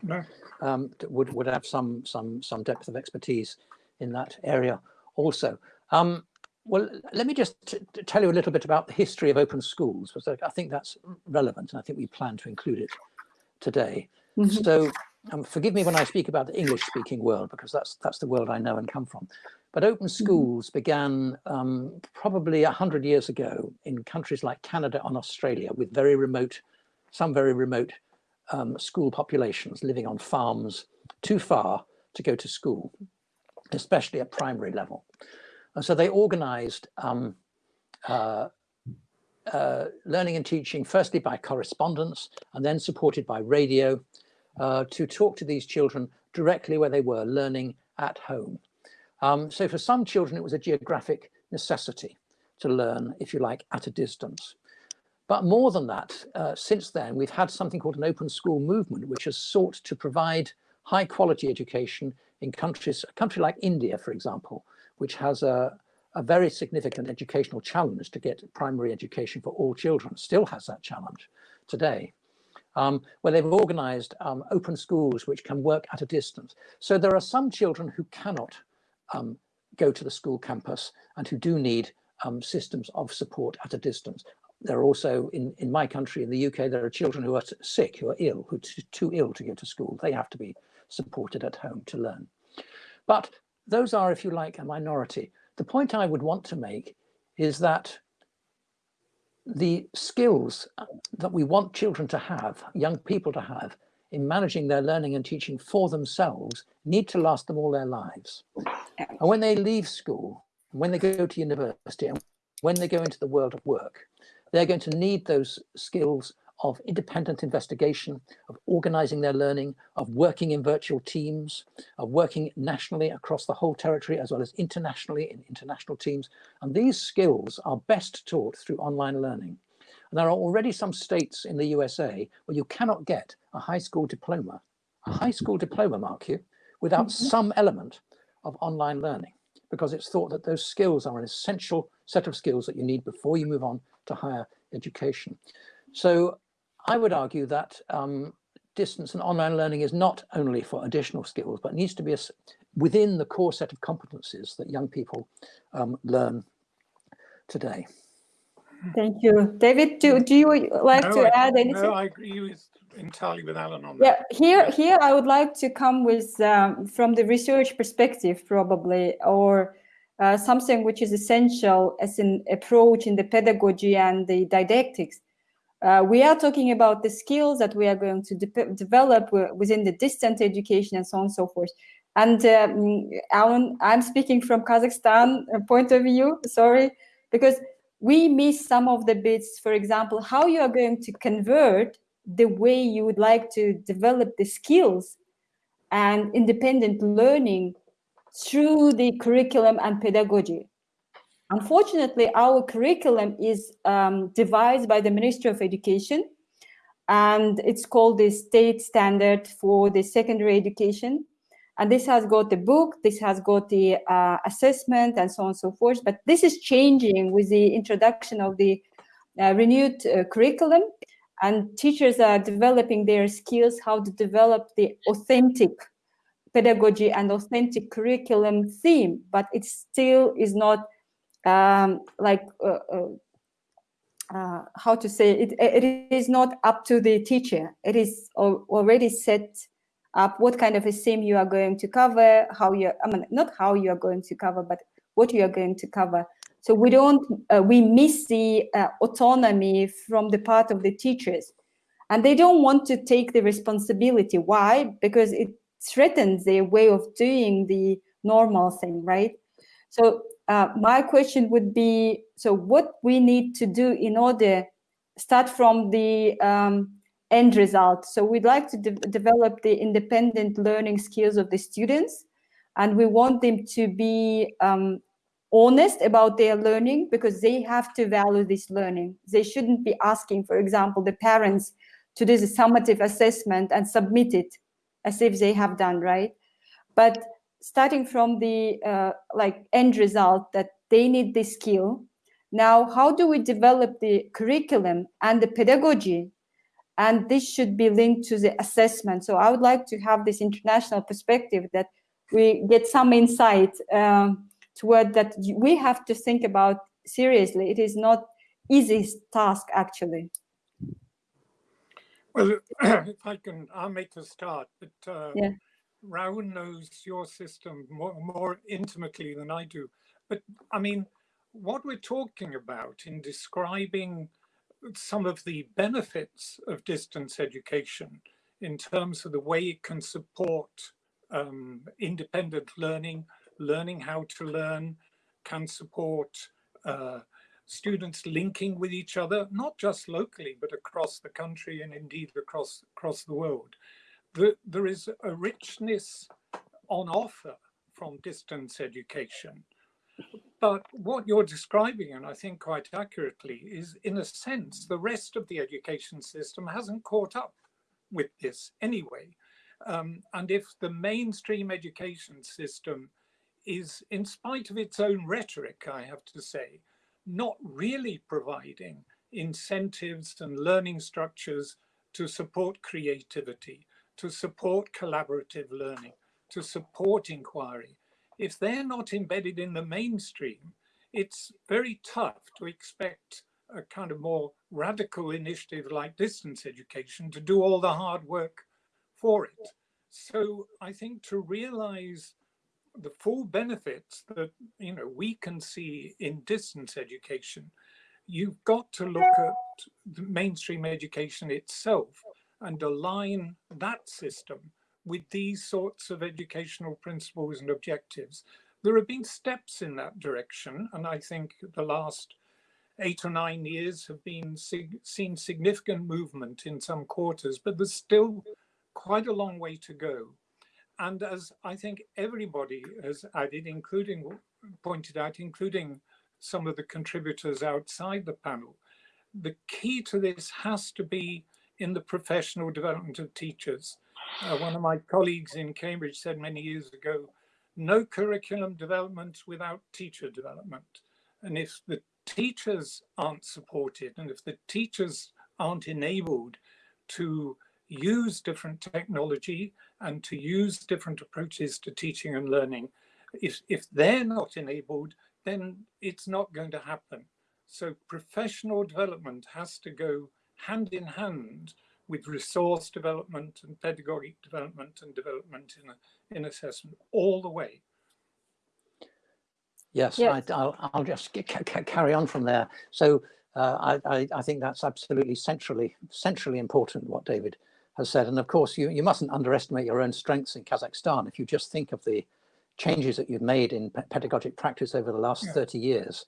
um, would would have some some some depth of expertise in that area also. Um, well, let me just tell you a little bit about the history of open schools, because I think that's relevant, and I think we plan to include it today. Mm -hmm. So, um, forgive me when I speak about the English-speaking world, because that's that's the world I know and come from. But open mm-hmm. schools mm -hmm. began um, probably a hundred years ago in countries like Canada and Australia, with very remote some very remote um, school populations living on farms too far to go to school, especially at primary level. And so they organized um, uh, uh, learning and teaching, firstly by correspondence and then supported by radio uh, to talk to these children directly where they were learning at home. Um, so for some children, it was a geographic necessity to learn, if you like, at a distance. But more than that, uh, since then, we've had something called an open school movement, which has sought to provide high quality education in countries, a country like India, for example, which has a, a very significant educational challenge to get primary education for all children, still has that challenge today, um, where they've organized um, open schools which can work at a distance. So there are some children who cannot um, go to the school campus and who do need um, systems of support at a distance there are also in in my country in the UK there are children who are sick who are ill who are too ill to go to school. They have to be supported at home to learn. But those are if you like a minority. The point I would want to make is that the skills uh, that we want children to have young people to have in managing their learning and teaching for themselves need to last them all their lives. And when they leave school when they go to university and when they go into the world of work they're going to need those skills of independent investigation, of organizing their learning, of working in virtual teams, of working nationally across the whole territory, as well as internationally in international teams. And these skills are best taught through online learning. And there are already some states in the USA where you cannot get a high school diploma, a high school diploma, mark you, without mm -hmm. some element of online learning, because it's thought that those skills are an essential set of skills that you need before you move on to higher education. So I would argue that um, distance and online learning is not only for additional skills, but needs to be a, within the core set of competencies that young people um, learn today. Thank you. David, do, do you like no, to I, add anything? No, I agree with, entirely with Alan on that. Yeah, here, here I would like to come with, um, from the research perspective probably, or uh, something which is essential as an approach in the pedagogy and the didactics. Uh, we are talking about the skills that we are going to de develop within the distant education and so on and so forth. And um, Alan, I'm speaking from Kazakhstan point of view, sorry, because we miss some of the bits, for example, how you are going to convert the way you would like to develop the skills and independent learning through the curriculum and pedagogy. Unfortunately, our curriculum is um, devised by the Ministry of Education, and it's called the state standard for the secondary education. And this has got the book, this has got the uh, assessment and so on and so forth. But this is changing with the introduction of the uh, renewed uh, curriculum and teachers are developing their skills, how to develop the authentic pedagogy and authentic curriculum theme, but it still is not um, like uh, uh, uh, how to say it, it is not up to the teacher. It is already set up what kind of a theme you are going to cover, how you, I mean, not how you are going to cover, but what you are going to cover. So we don't, uh, we miss the uh, autonomy from the part of the teachers. And they don't want to take the responsibility. Why? Because it threatens their way of doing the normal thing, right? So uh, my question would be, so what we need to do in order, start from the um, end result. So we'd like to de develop the independent learning skills of the students, and we want them to be um, honest about their learning because they have to value this learning. They shouldn't be asking, for example, the parents to do the summative assessment and submit it as if they have done, right? But starting from the uh, like end result that they need this skill, now how do we develop the curriculum and the pedagogy? And this should be linked to the assessment. So I would like to have this international perspective that we get some insight um, toward that we have to think about seriously. It is not easy task actually. Well, [clears throat] if I can, I'll make a start. But uh, yeah. Rauan knows your system more, more intimately than I do. But I mean, what we're talking about in describing some of the benefits of distance education in terms of the way it can support um, independent learning, learning how to learn, can support uh, students linking with each other, not just locally, but across the country and indeed across, across the world. The, there is a richness on offer from distance education. But what you're describing, and I think quite accurately, is in a sense, the rest of the education system hasn't caught up with this anyway. Um, and if the mainstream education system is, in spite of its own rhetoric, I have to say, not really providing incentives and learning structures to support creativity, to support collaborative learning, to support inquiry. If they're not embedded in the mainstream, it's very tough to expect a kind of more radical initiative like distance education to do all the hard work for it. So I think to realize the full benefits that you know we can see in distance education, you've got to look at the mainstream education itself and align that system with these sorts of educational principles and objectives. There have been steps in that direction, and I think the last eight or nine years have been sig seen significant movement in some quarters, but there's still quite a long way to go. And as I think everybody has added, including pointed out, including some of the contributors outside the panel, the key to this has to be in the professional development of teachers. Uh, one of my colleagues in Cambridge said many years ago, no curriculum development without teacher development. And if the teachers aren't supported and if the teachers aren't enabled to use different technology and to use different approaches to teaching and learning. If, if they're not enabled, then it's not going to happen. So professional development has to go hand in hand with resource development and pedagogic development and development in, in assessment all the way. Yes, yes. I, will just carry on from there. So uh, I, I, think that's absolutely centrally centrally important what David has said. And of course, you, you mustn't underestimate your own strengths in Kazakhstan. If you just think of the changes that you've made in pedagogic practice over the last yeah. 30 years,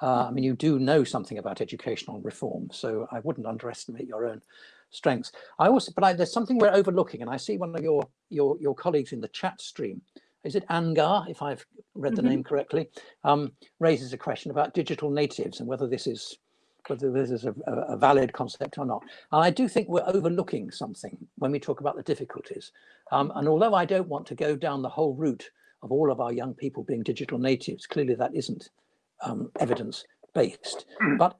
uh, I mean, you do know something about educational reform, so I wouldn't underestimate your own strengths. I also, but I, there's something we're overlooking, and I see one of your your your colleagues in the chat stream. Is it Angar, if I've read the mm -hmm. name correctly, um, raises a question about digital natives and whether this is whether this is a, a, valid concept or not. And I do think we're overlooking something when we talk about the difficulties. Um, and although I don't want to go down the whole route of all of our young people being digital natives, clearly that isn't um, evidence based. Mm. But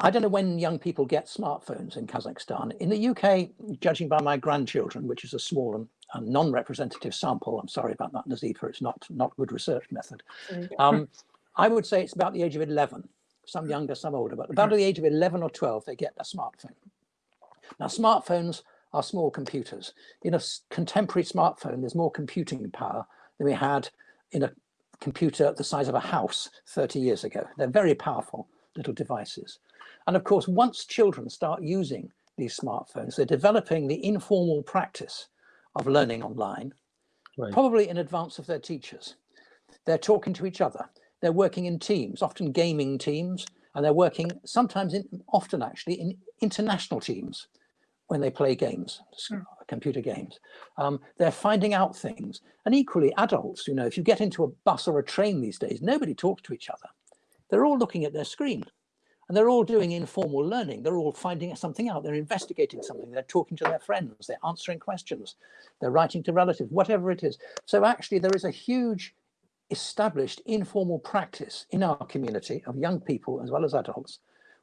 I don't know when young people get smartphones in Kazakhstan. In the UK, judging by my grandchildren, which is a small and non-representative sample. I'm sorry about that, Nazipa. It's not not good research method. Um, [laughs] I would say it's about the age of 11. Some mm-hmm. younger, some older, but mm-hmm. about the age of 11 or 12, they get a smartphone. Now, smartphones are small computers. In a contemporary smartphone, there's more computing power than we had in a computer the size of a house 30 years ago. They're very powerful little devices. And of course, once children start using these smartphones, they're developing the informal practice of learning online, right. probably in advance of their teachers. They're talking to each other. They're working in teams, often gaming teams, and they're working sometimes, in, often actually, in international teams when they play games, mm. computer games. Um, they're finding out things. And equally, adults, you know, if you get into a bus or a train these days, nobody talks to each other. They're all looking at their screen and they're all doing informal learning. They're all finding something out. They're investigating something. They're talking to their friends. They're answering questions. They're writing to relatives, whatever it is. So actually there is a huge established informal practice in our community of young people as well as adults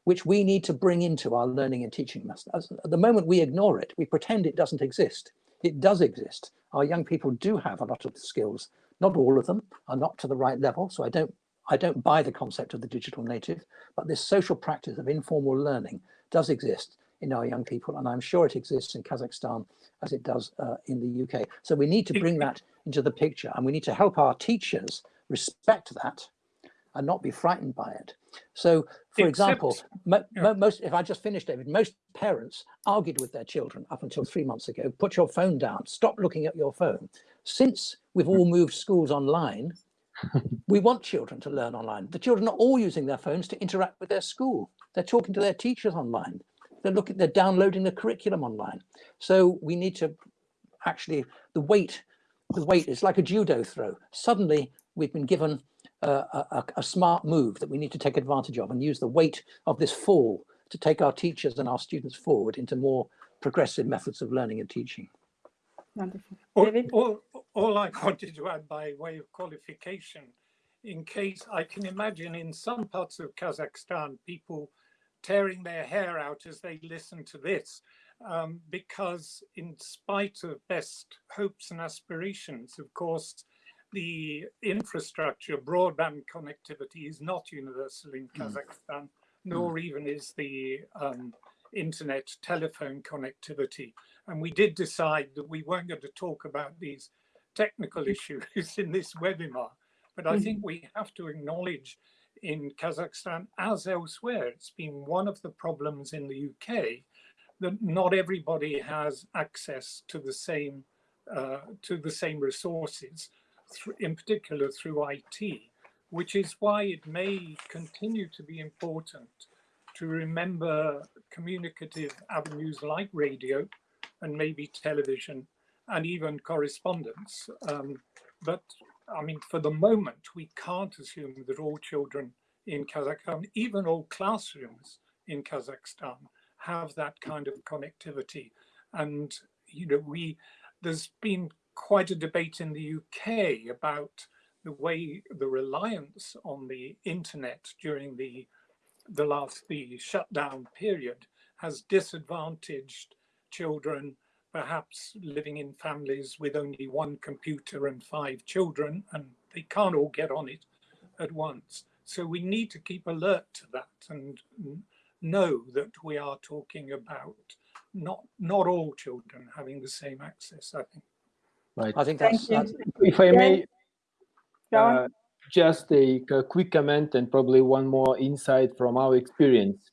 which we need to bring into our learning and teaching methods. At the moment we ignore it, we pretend it doesn't exist. It does exist. Our young people do have a lot of skills. Not all of them are not to the right level. So I don't, I don't buy the concept of the digital native, but this social practice of informal learning does exist in our young people. And I'm sure it exists in Kazakhstan as it does uh, in the UK. So we need to bring that into the picture and we need to help our teachers respect that and not be frightened by it. So, for Except, example, mo most, if I just finished, David, most parents argued with their children up until three months ago, put your phone down, stop looking at your phone. Since we've all moved schools online, [laughs] we want children to learn online. The children are all using their phones to interact with their school. They're talking to their teachers online. They're looking, they're downloading the curriculum online. So we need to actually, the weight, the weight is like a judo throw. Suddenly we've been given a, a, smart move that we need to take advantage of and use the weight of this fall to take our teachers and our students forward into more progressive methods of learning and teaching. Wonderful. David? All, all, all I wanted to add by way of qualification, in case I can imagine in some parts of Kazakhstan, people tearing their hair out as they listen to this, um, because in spite of best hopes and aspirations, of course, the infrastructure, broadband connectivity is not universal in hmm. Kazakhstan, mm. nor mm. even is the um, internet telephone connectivity. And we did decide that we weren't going to talk about these technical issues [laughs] in this webinar, but I mm. think we have to acknowledge in Kazakhstan as elsewhere, it's been one of the problems in the UK that not everybody has access to the same uh, to the same resources in particular through IT, which is why it may continue to be important to remember communicative avenues like radio and maybe television and even correspondence. Um, but I mean, for the moment, we can't assume that all children in Kazakhstan, even all classrooms in Kazakhstan, have that kind of connectivity. And, you know, we, there's been quite a debate in the UK about the way the reliance on the internet during the the last the shutdown period has disadvantaged children perhaps living in families with only one computer and five children and they can't all get on it at once. So we need to keep alert to that and know that we are talking about not not all children having the same access i think. Right. I think that's, that's if I may, uh, just a, a, quick comment and probably one more insight from our experience.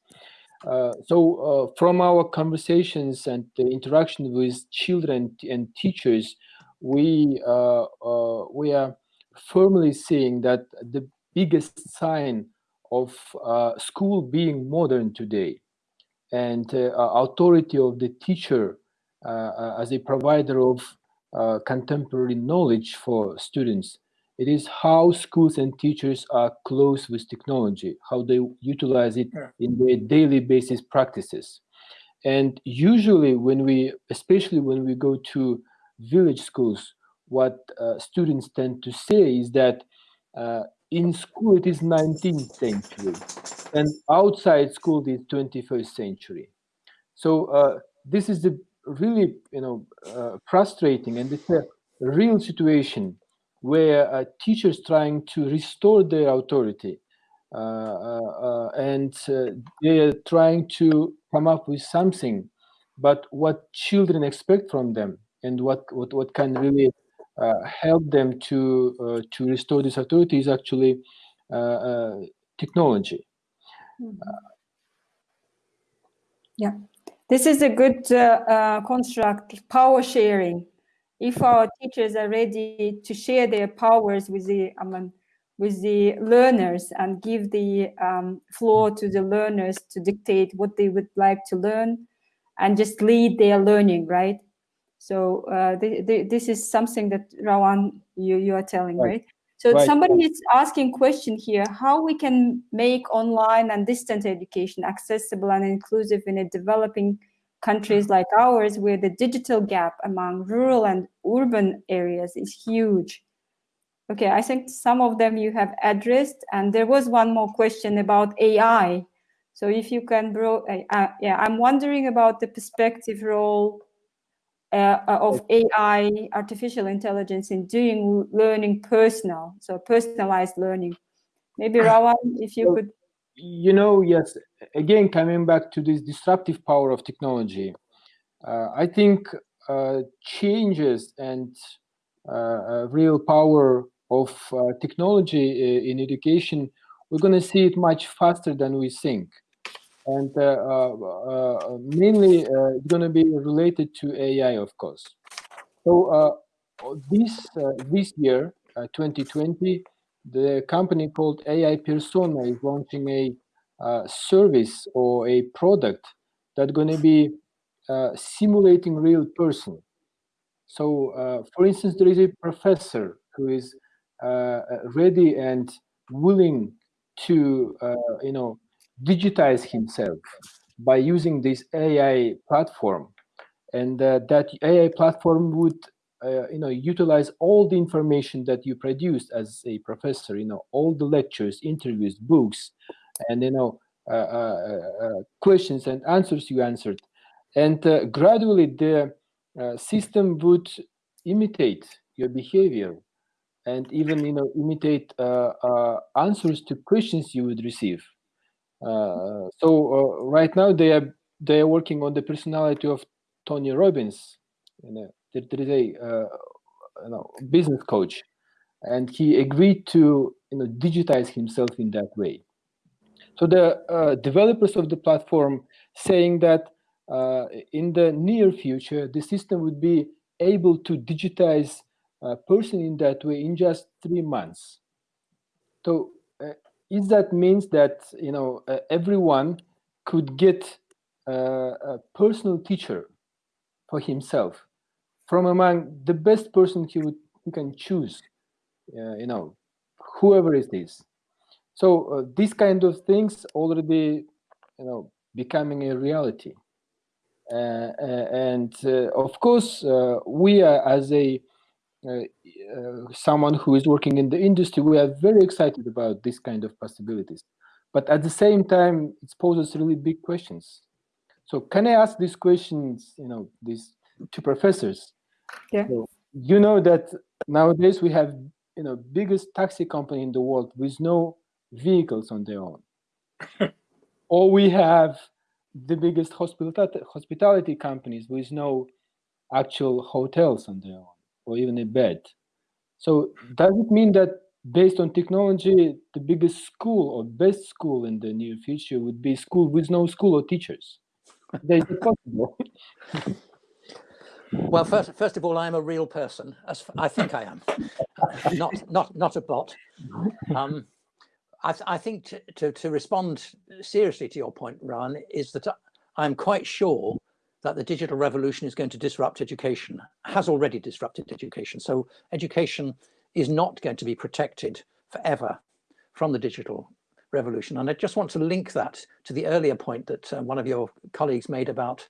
Uh, so uh, from our conversations and the interaction with children and teachers, we uh, uh, we are firmly seeing that the biggest sign of uh, school being modern today and authority of the teacher as a provider of contemporary knowledge for students. It is how schools and teachers are close with technology, how they utilize it in their daily basis practices. And usually when we, especially when we go to village schools, what uh, students tend to say is that uh, in school it is 19th century and outside school it is 21st century. So uh, this is the really, you know, uh, frustrating, and it's a real situation where uh, teachers trying to restore their authority, uh, uh, uh and they're trying to come up with something, but what children expect from them, and what what what can really help them to to restore this authority is actually technology. Mm -hmm. Yeah, this is a good uh, uh, construct, power sharing. If our teachers are ready to share their powers with the, I mean, with the learners and give the um, floor to the learners to dictate what they would like to learn and just lead their learning, right? So uh, this is something that Rauan, you, you are telling, right? right? So right. somebody is asking question here, how we can make online and distant education accessible and inclusive in a developing countries like ours where the digital gap among rural and urban areas is huge. Okay, I think some of them you have addressed and there was one more question about AI. So if you can, bro, uh, uh, yeah, I'm wondering about the perspective role uh, uh, of AI, artificial intelligence in doing learning personal, so personalized learning. Maybe [laughs] Rauan, if you could. You know, yes, again, coming back to this disruptive power of technology, uh, I think uh, changes and uh, real power of uh, technology in education, we're going to see it much faster than we think and uh, uh, uh, mainly it's going to be related to AI, of course. So this this year, 2020, the company called AI Persona is launching a uh, service or a product that's going to be uh, simulating real person. So, uh, for instance, there is a professor who is ready and willing to, you know, digitize himself by using this AI platform. And uh, that AI platform would uh, you know, utilize all the information that you produced as a professor, you know, all the lectures, interviews, books, and, you know, uh, uh, uh questions and answers you answered. And uh, gradually the system would imitate your behavior and even, you know, imitate answers to questions you would receive. Uh, so uh, right now they are they are working on the personality of Tony Robbins. You know, there, there is a uh, you know, business coach, and he agreed to you know digitize himself in that way. So the uh, developers of the platform saying that uh, in the near future the system would be able to digitize a person in that way in just three months. So is that means that you know uh, everyone could get uh, a personal teacher for himself from among the best person he would he can choose uh, you know whoever is so uh, these kind of things already you know becoming a reality uh, uh, and of course we are as a uh, uh, someone who is working in the industry, we are very excited about this kind of possibilities. But at the same time, it poses really big questions. So can I ask these questions, you know, these two professors? Yeah. So you know that nowadays we have, you know, biggest taxi company in the world with no vehicles on their own. [laughs] or we have the biggest hospitality, hospitality companies with no actual hotels on their own or even a bed. So does it mean that based on technology, the biggest school or best school in the near future would be school with no school or teachers? That is possible. [laughs] well, first, first of all, I'm a real person, as I think I am, [laughs] not not not a bot. Um, I, th I, think to, to, to respond seriously to your point, Ran, is that I'm quite sure that the digital revolution is going to disrupt education, has already disrupted education. So education is not going to be protected forever from the digital revolution. And I just want to link that to the earlier point that uh, one of your colleagues made about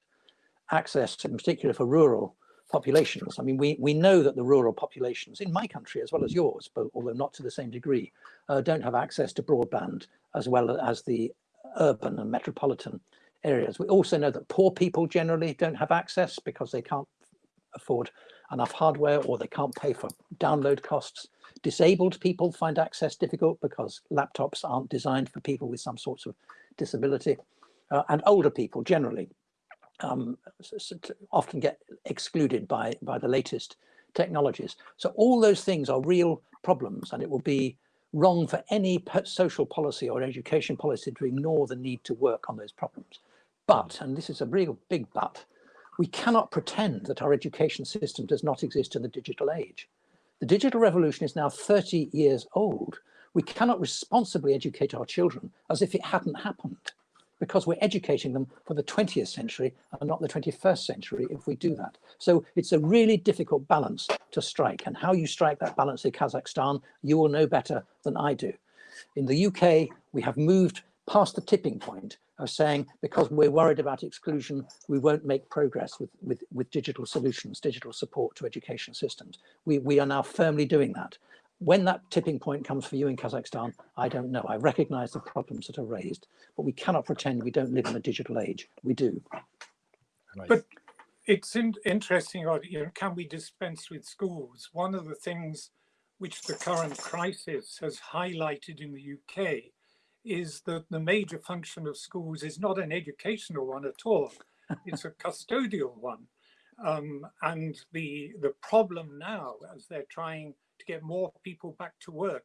access, in particular for rural populations. I mean, we, we know that the rural populations in my country as well as yours, but although not to the same degree, uh, don't have access to broadband as well as the urban and metropolitan areas. We also know that poor people generally don't have access because they can't afford enough hardware or they can't pay for download costs. Disabled people find access difficult because laptops aren't designed for people with some sorts of disability. Uh, and older people generally um, often get excluded by, by the latest technologies. So all those things are real problems and it will be wrong for any social policy or education policy to ignore the need to work on those problems. But, and this is a real big but, we cannot pretend that our education system does not exist in the digital age. The digital revolution is now 30 years old. We cannot responsibly educate our children as if it hadn't happened because we're educating them for the 20th century and not the 21st century if we do that. So it's a really difficult balance to strike and how you strike that balance in Kazakhstan, you will know better than I do. In the UK, we have moved past the tipping point of saying because we're worried about exclusion, we won't make progress with, with, with digital solutions, digital support to education systems. We, we are now firmly doing that. When that tipping point comes for you in Kazakhstan, I don't know. I recognize the problems that are raised, but we cannot pretend we don't live in a digital age. We do. Right. But it's in, interesting, you know, can we dispense with schools? One of the things which the current crisis has highlighted in the UK is that the major function of schools is not an educational one at all. [laughs] It's a custodial one. Um, and the, the problem now, as they're trying to get more people back to work,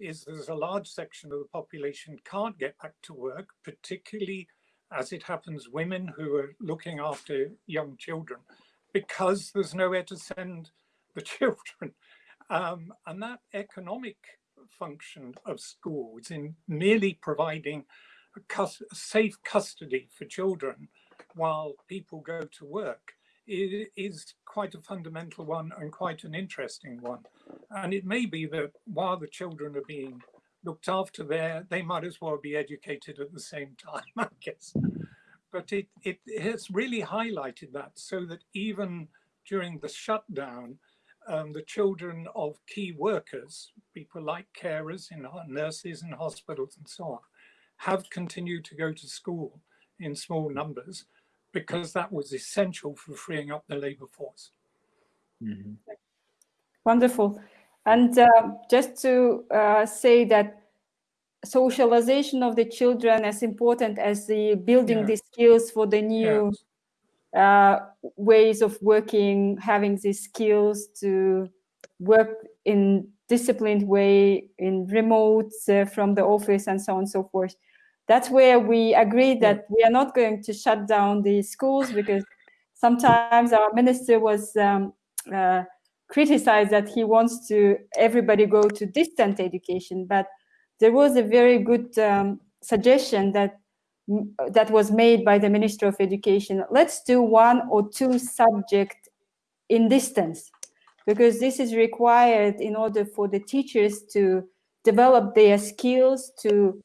is there's a large section of the population can't get back to work, particularly as it happens, women who are looking after young children, because there's nowhere to send the [laughs] children. Um, and that economic function of schools in merely providing a, cus safe custody for children while people go to work is quite a fundamental one and quite an interesting one. And it may be that while the children are being looked after there, they might as well be educated at the same time, [laughs] I guess. But it, it has really highlighted that so that even during the shutdown, um, the children of key workers, people like carers in nurses in hospitals and so on, have continued to go to school in small numbers because that was essential for freeing up the labor force. Mm -hmm. Wonderful. And uh, just to uh, say that socialization of the children as important as the building yeah. the skills for the new yes uh, ways of working, having these skills to work in disciplined way, in remote uh, from the office and so on and so forth. That's where we agreed that we are not going to shut down the schools because sometimes our minister was um, uh, criticized that he wants to everybody go to distant education, but there was a very good um, suggestion that that was made by the Minister of Education. Let's do one or two subject in distance because this is required in order for the teachers to develop their skills to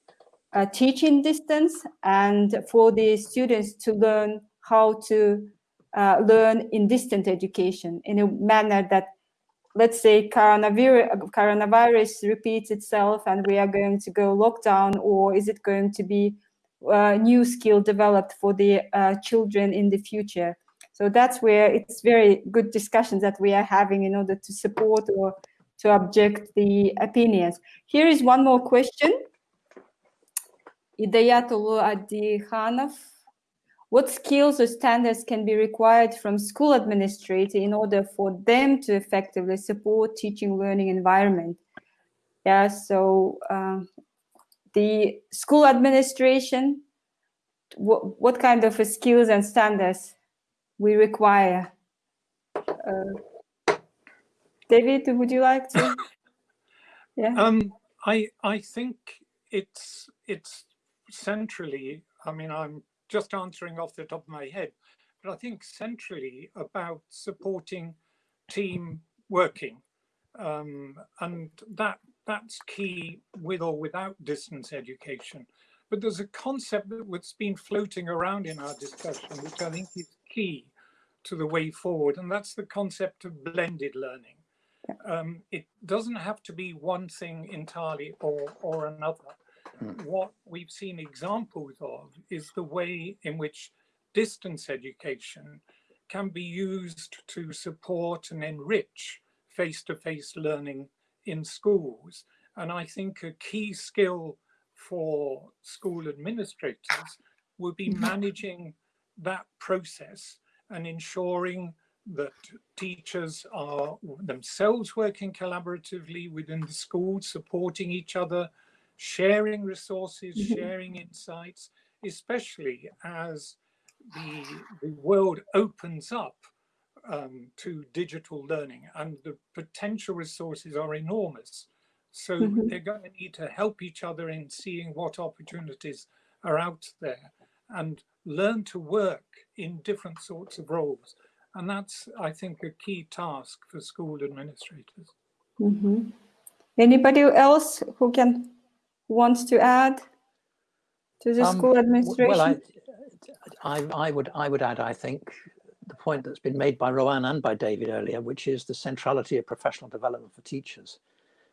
uh, teach in distance and for the students to learn how to uh, learn in distant education in a manner that let's say coronavirus, coronavirus repeats itself and we are going to go lockdown or is it going to be uh, new skill developed for the uh, children in the future. So that's where it's very good discussions that we are having in order to support or to object the opinions. Here is one more question. Idayatullah Adi Khanov. What skills or standards can be required from school administrator in order for them to effectively support teaching learning environment? Yeah, so um, the school administration, what, what kind of skills and standards we require. Uh, David, would you like to? [laughs] Yeah. Um, I I think it's it's centrally. I mean, I'm just answering off the top of my head, but I think centrally about supporting team working, um, and that that's key with or without distance education. But there's a concept that's been floating around in our discussion, which I think is key to the way forward, and that's the concept of blended learning. Um, it doesn't have to be one thing entirely or, or another. What we've seen examples of is the way in which distance education can be used to support and enrich face-to-face -face learning in schools. And I think a key skill for school administrators will be mm-hmm. managing that process and ensuring that teachers are themselves working collaboratively within the school, supporting each other, sharing resources, mm -hmm. sharing insights, especially as the, the world opens up um, to digital learning and the potential resources are enormous. So mm -hmm. they're going to need to help each other in seeing what opportunities are out there and learn to work in different sorts of roles. And that's, I think, a key task for school administrators. Mm -hmm. Anybody else who can wants to add to the um, school administration? Well, I, I, I, would I would add, I think, the point that's been made by Rauan and by David earlier, which is the centrality of professional development for teachers.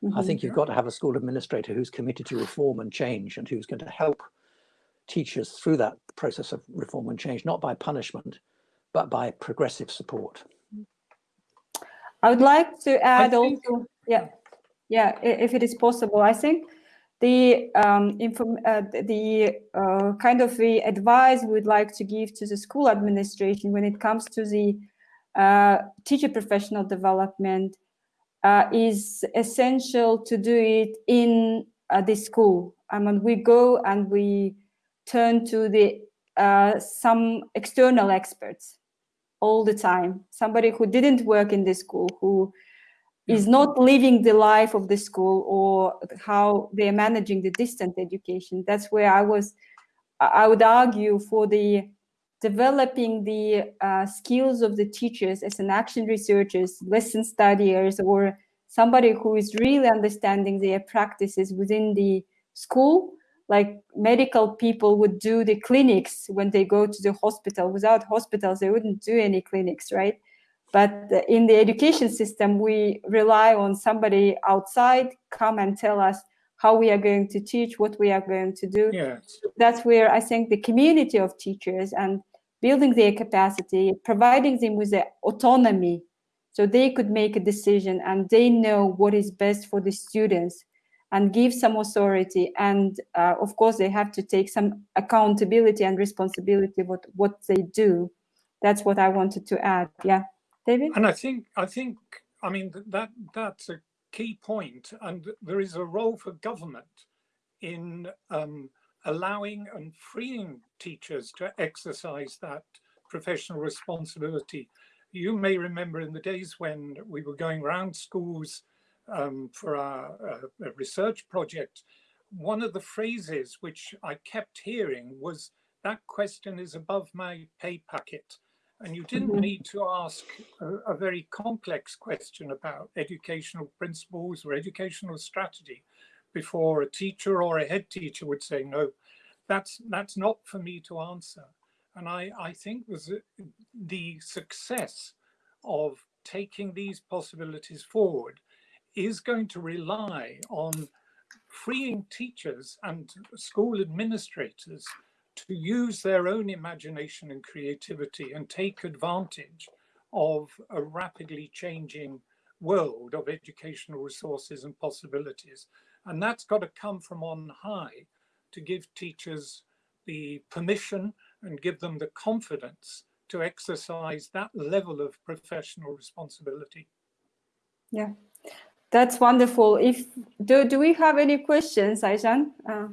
Mm -hmm. I think you've got to have a school administrator who's committed to reform and change and who's going to help teachers through that process of reform and change, not by punishment, but by progressive support. I would like to add think, also, yeah, yeah, if it is possible, I think the um, uh, the uh, kind of the advice we would like to give to the school administration when it comes to the uh, teacher professional development uh, is essential to do it in uh, the school. I mean, we go and we turn to the uh, some external experts all the time. Somebody who didn't work in the school, who is not living the life of the school or how they're managing the distant education. That's where I was, I would argue for the developing the uh, skills of the teachers as an action researchers, lesson studiers, or somebody who is really understanding their practices within the school like medical people would do the clinics when they go to the hospital. Without hospitals, they wouldn't do any clinics, right? But in the education system, we rely on somebody outside come and tell us how we are going to teach, what we are going to do. Yes. That's where I think the community of teachers and building their capacity, providing them with the autonomy so they could make a decision and they know what is best for the students and give some authority. And uh, of course, they have to take some accountability and responsibility what what they do. That's what I wanted to add. Yeah, David. And I think I think I mean that that's a key point, and there is a role for government in um, allowing and freeing teachers to exercise that professional responsibility. You may remember in the days when we were going around schools um, for our uh, research project, one of the phrases which I kept hearing was that question is above my pay packet. And you didn't mm-hmm. need to ask a, a, very complex question about educational principles or educational strategy before a teacher or a head teacher would say, no, that's, that's not for me to answer. And I, I think was the success of taking these possibilities forward is going to rely on freeing teachers and school administrators to use their own imagination and creativity and take advantage of a rapidly changing world of educational resources and possibilities. And that's got to come from on high to give teachers the permission and give them the confidence to exercise that level of professional responsibility. Yeah, that's wonderful. If do do we have any questions, Ayjan? Uh,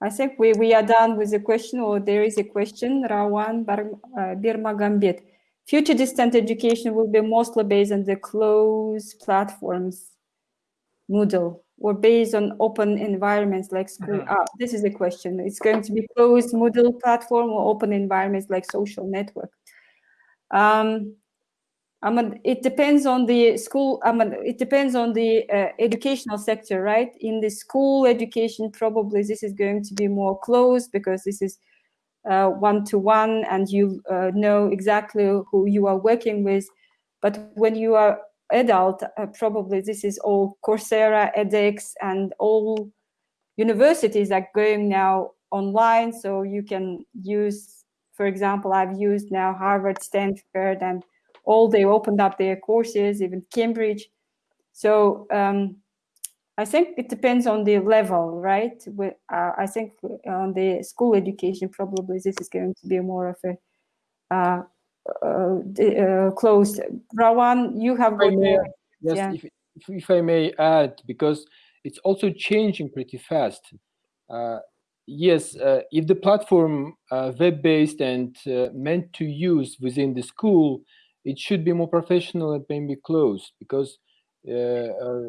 I think we, we are done with the question, or there is a question. Rawan uh, Birmagambet. Future distant education will be mostly based on the closed platforms, Moodle, or based on open environments like school. Mm -hmm. ah, this is a question. It's going to be closed Moodle platform or open environments like social network. Um, It depends on the school. It depends on the uh, educational sector, right? In the school education, probably this is going to be more closed because this is one to one, and you uh, know exactly who you are working with. But when you are adult, uh, probably this is all Coursera, edX, and all universities are going now online. So you can use, for example, I've used now Harvard, Stanford, and all they opened up their courses, even Cambridge. So um, I think it depends on the level, right? uh, I think on the school education, probably this is going to be more of a uh, uh, uh, closed. Rauan, you have got may, yes, yeah. if, if, if, I may add, because it's also changing pretty fast. Uh, yes, uh, if the platform uh, web-based and uh, meant to use within the school, it should be more professional and maybe closed because uh, uh,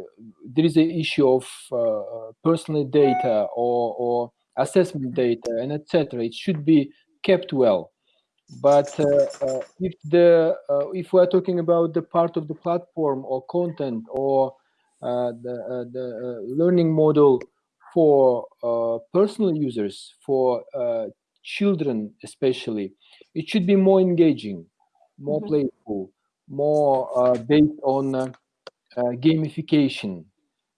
there is an issue of uh, personal data or, or assessment data and etc. It should be kept well but uh, uh, if the uh, if we're talking about the part of the platform or content or the the learning model for personal users for children especially it should be more engaging more mm -hmm. playful more based on gamification.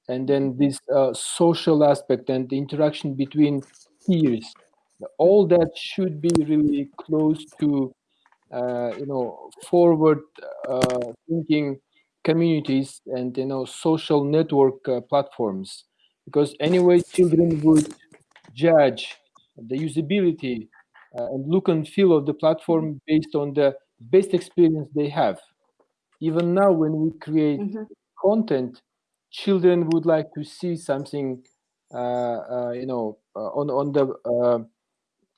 And then this uh, social aspect and the interaction between peers. All that should be really close to uh, you know forward uh, thinking communities and you know social network uh, platforms. Because anyway children would judge the usability uh, and look and feel of the platform based on the best experience they have even now when we create mm -hmm. content children would like to see something uh, uh, you know on on the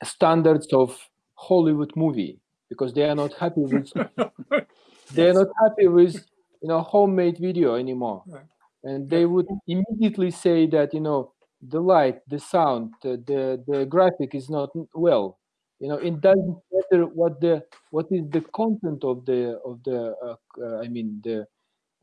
standards of Hollywood movie because they are not happy with [laughs] they are not happy with you know homemade video anymore right. and they would immediately say that you know the light the sound the, the the graphic is not well you know it doesn't matter what the what is the content of the of the uh, uh, i mean the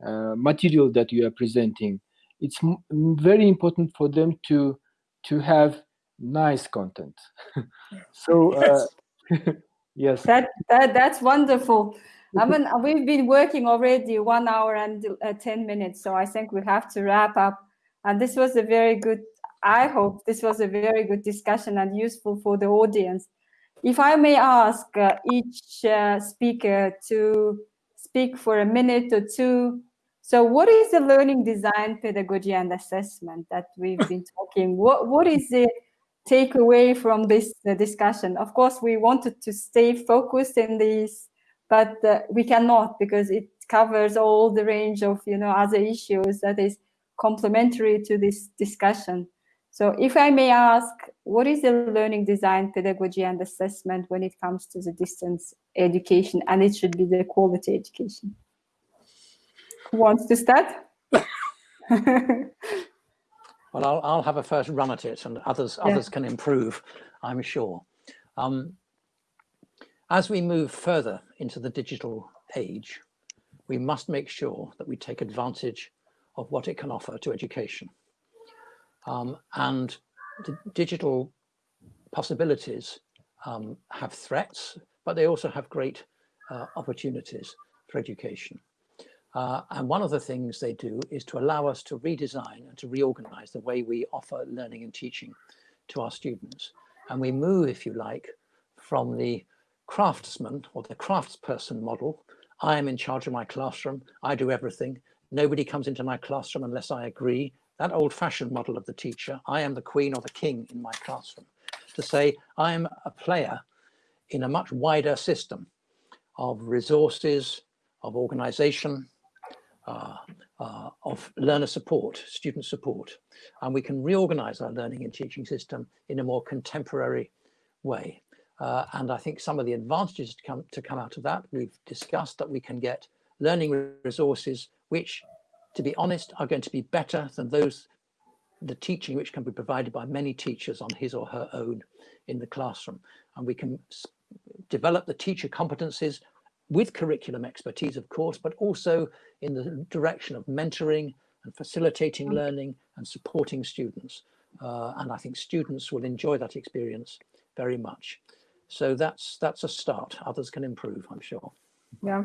uh, material that you are presenting it's very important for them to to have nice content. [laughs] so uh, [laughs] yes, that, that that's wonderful. I mean, we've been working already one hour and uh, 10 minutes, so I think we have to wrap up. And this was a very good, I hope this was a very good discussion and useful for the audience. If I may ask uh, each uh, speaker to speak for a minute or two. So what is the learning design pedagogy and assessment that we've been [laughs] talking? What, what is the take away from this uh, discussion? Of course, we wanted to stay focused in this, but uh, we cannot because it covers all the range of you know other issues that is complementary to this discussion. So if I may ask, what is the learning design pedagogy and assessment when it comes to the distance education? And it should be the quality education. Who wants to start? [laughs] Well, I'll, I'll have a first run at it and others yeah. others can improve, I'm sure. Um, as we move further into the digital age, we must make sure that we take advantage of what it can offer to education. Um, and the digital possibilities um, have threats, but they also have great uh, opportunities for education. Uh, and one of the things they do is to allow us to redesign and to reorganize the way we offer learning and teaching to our students. And we move, if you like, from the craftsman or the craftsperson model. I am in charge of my classroom. I do everything. Nobody comes into my classroom unless I agree. That old fashioned model of the teacher, I am the queen or the king in my classroom. To say I am a player in a much wider system of resources, of organization, uh, uh, of learner support, student support, and we can reorganize our learning and teaching system in a more contemporary way. Uh, and I think some of the advantages to come, to come out of that, we've discussed that we can get learning resources which, to be honest, are going to be better than those, the teaching which can be provided by many teachers on his or her own in the classroom. And we can develop the teacher competencies with curriculum expertise, of course, but also in the direction of mentoring and facilitating mm. learning and supporting students. Uh, and I think students will enjoy that experience very much. So that's that's a start. Others can improve, I'm sure. Yeah.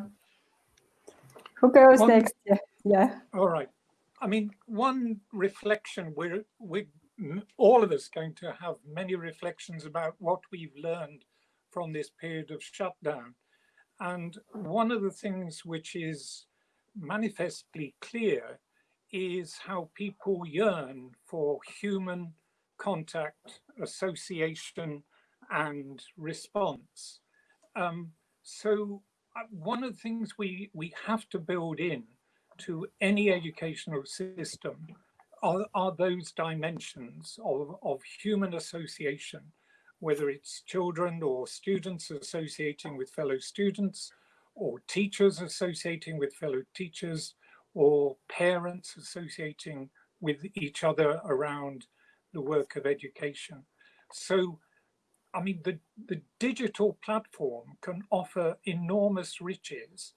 Who goes One- next? Yeah. All right. I mean, one reflection, we're, we're all of us going to have many reflections about what we've learned from this period of shutdown. And one of the things which is manifestly clear is how people yearn for human contact, association, and response. Um, so uh, one of the things we, we have to build in to any educational system are, are those dimensions of, of human association, whether it's children or students associating with fellow students, or teachers associating with fellow teachers, or parents associating with each other around the work of education. So, I mean, the, the digital platform can offer enormous riches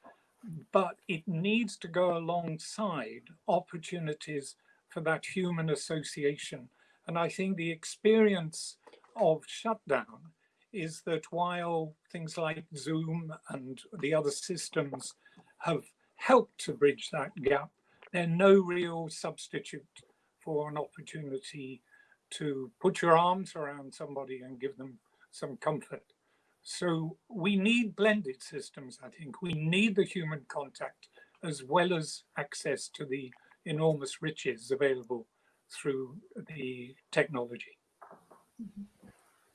but it needs to go alongside opportunities for that human association. And I think the experience of shutdown is that while things like Zoom and the other systems have helped to bridge that gap, they're no real substitute for an opportunity to put your arms around somebody and give them some comfort. So we need blended systems, I think. We need the human contact as well as access to the enormous riches available through the technology.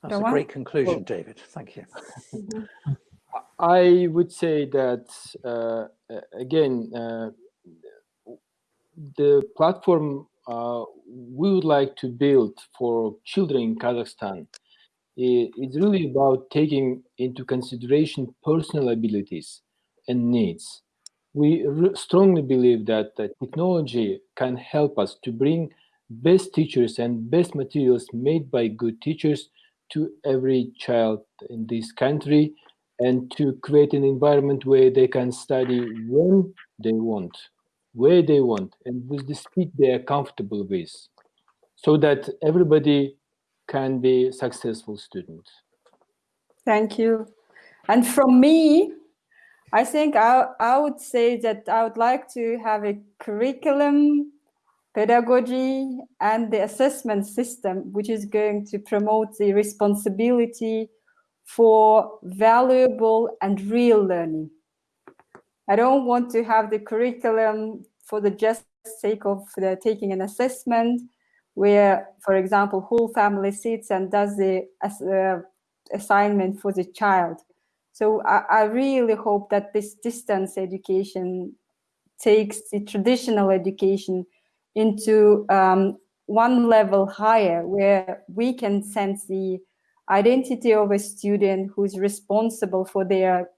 That's a great conclusion, David. Thank you. [laughs] I would say that uh, uh, again, uh, the platform uh, we would like to build for children in Kazakhstan i- is really about taking into consideration personal abilities and needs. We strongly believe that uh, technology can help us to bring best teachers and best materials made by good teachers to every child in this country and to create an environment where they can study when they want, where they want, and with the speed they are comfortable with, so that everybody can be successful students. Thank you. And from me, I think I, I would say that I would like to have a curriculum, pedagogy, and the assessment system, which is going to promote the responsibility for valuable and real learning. I don't want to have the curriculum for the just sake of the taking an assessment where, for example, whole family sits and does the uh, assignment for the child. So I, I really hope that this distance education takes the traditional education into um, one level higher, where we can sense the identity of a student who's responsible for their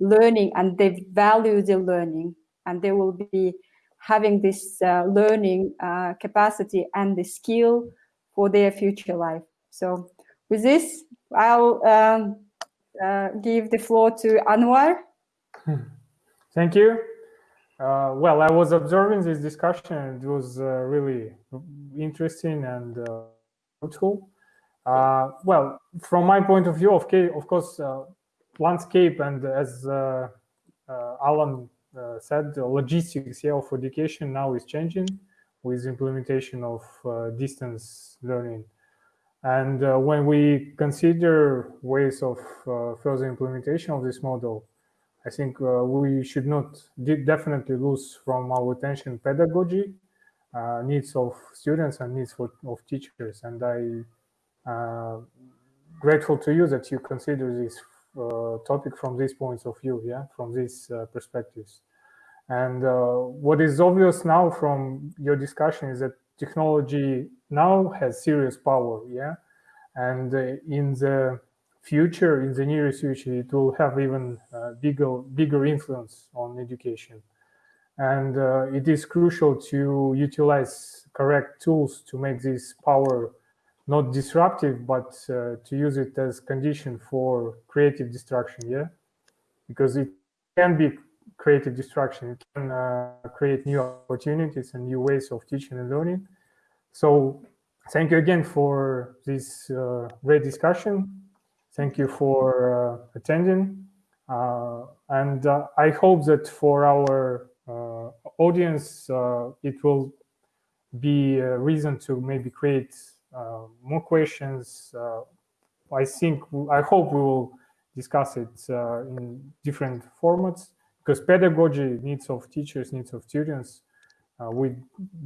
learning and they value the learning and they will be having this uh, learning uh, capacity and the skill for their future life. So with this, I'll um, uh, give the floor to Anwar. [laughs] Thank you. Uh, well, I was observing this discussion. It was uh, really interesting and uh, fruitful. Well, from my point of view, of, of course, landscape and as Alan uh, said, the logistics yeah, of education now is changing with implementation of uh, distance learning. And uh, when we consider ways of uh, further implementation of this model, I think uh, we should not de- definitely lose from our attention pedagogy, uh, needs of students and needs for, of teachers. And I grateful to you that you consider this topic from these points of view, yeah, from these uh, perspectives. And uh, what is obvious now from your discussion is that technology now has serious power, yeah, and uh, in the future, in the nearest future, it will have even uh, bigger bigger influence on education. And uh, it is crucial to utilize correct tools to make this power not disruptive, but uh, to use it as condition for creative destruction. Yeah, because it can be creative destruction. It can uh, create new opportunities and new ways of teaching and learning. So, thank you again for this uh, great discussion. Thank you for uh, attending, uh, and uh, I hope that for our audience, it will be a reason to maybe create more questions. Uh, I think, I hope we will discuss it uh, in different formats because pedagogy, needs of teachers, needs of students, uh, we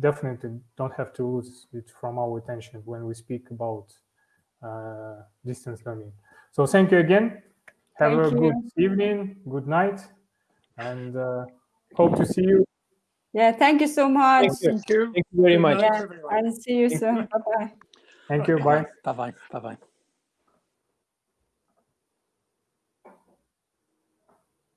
definitely don't have to lose it from our attention when we speak about uh, distance learning. So thank you again. Have Thank a you. good evening, good night, and uh, hope to see you. Yeah, thank you so much. Thank you. Thank you. Thank you very much. night, Yeah, and see you soon. Bye bye. Thank you. Bye. Bye bye. Bye bye.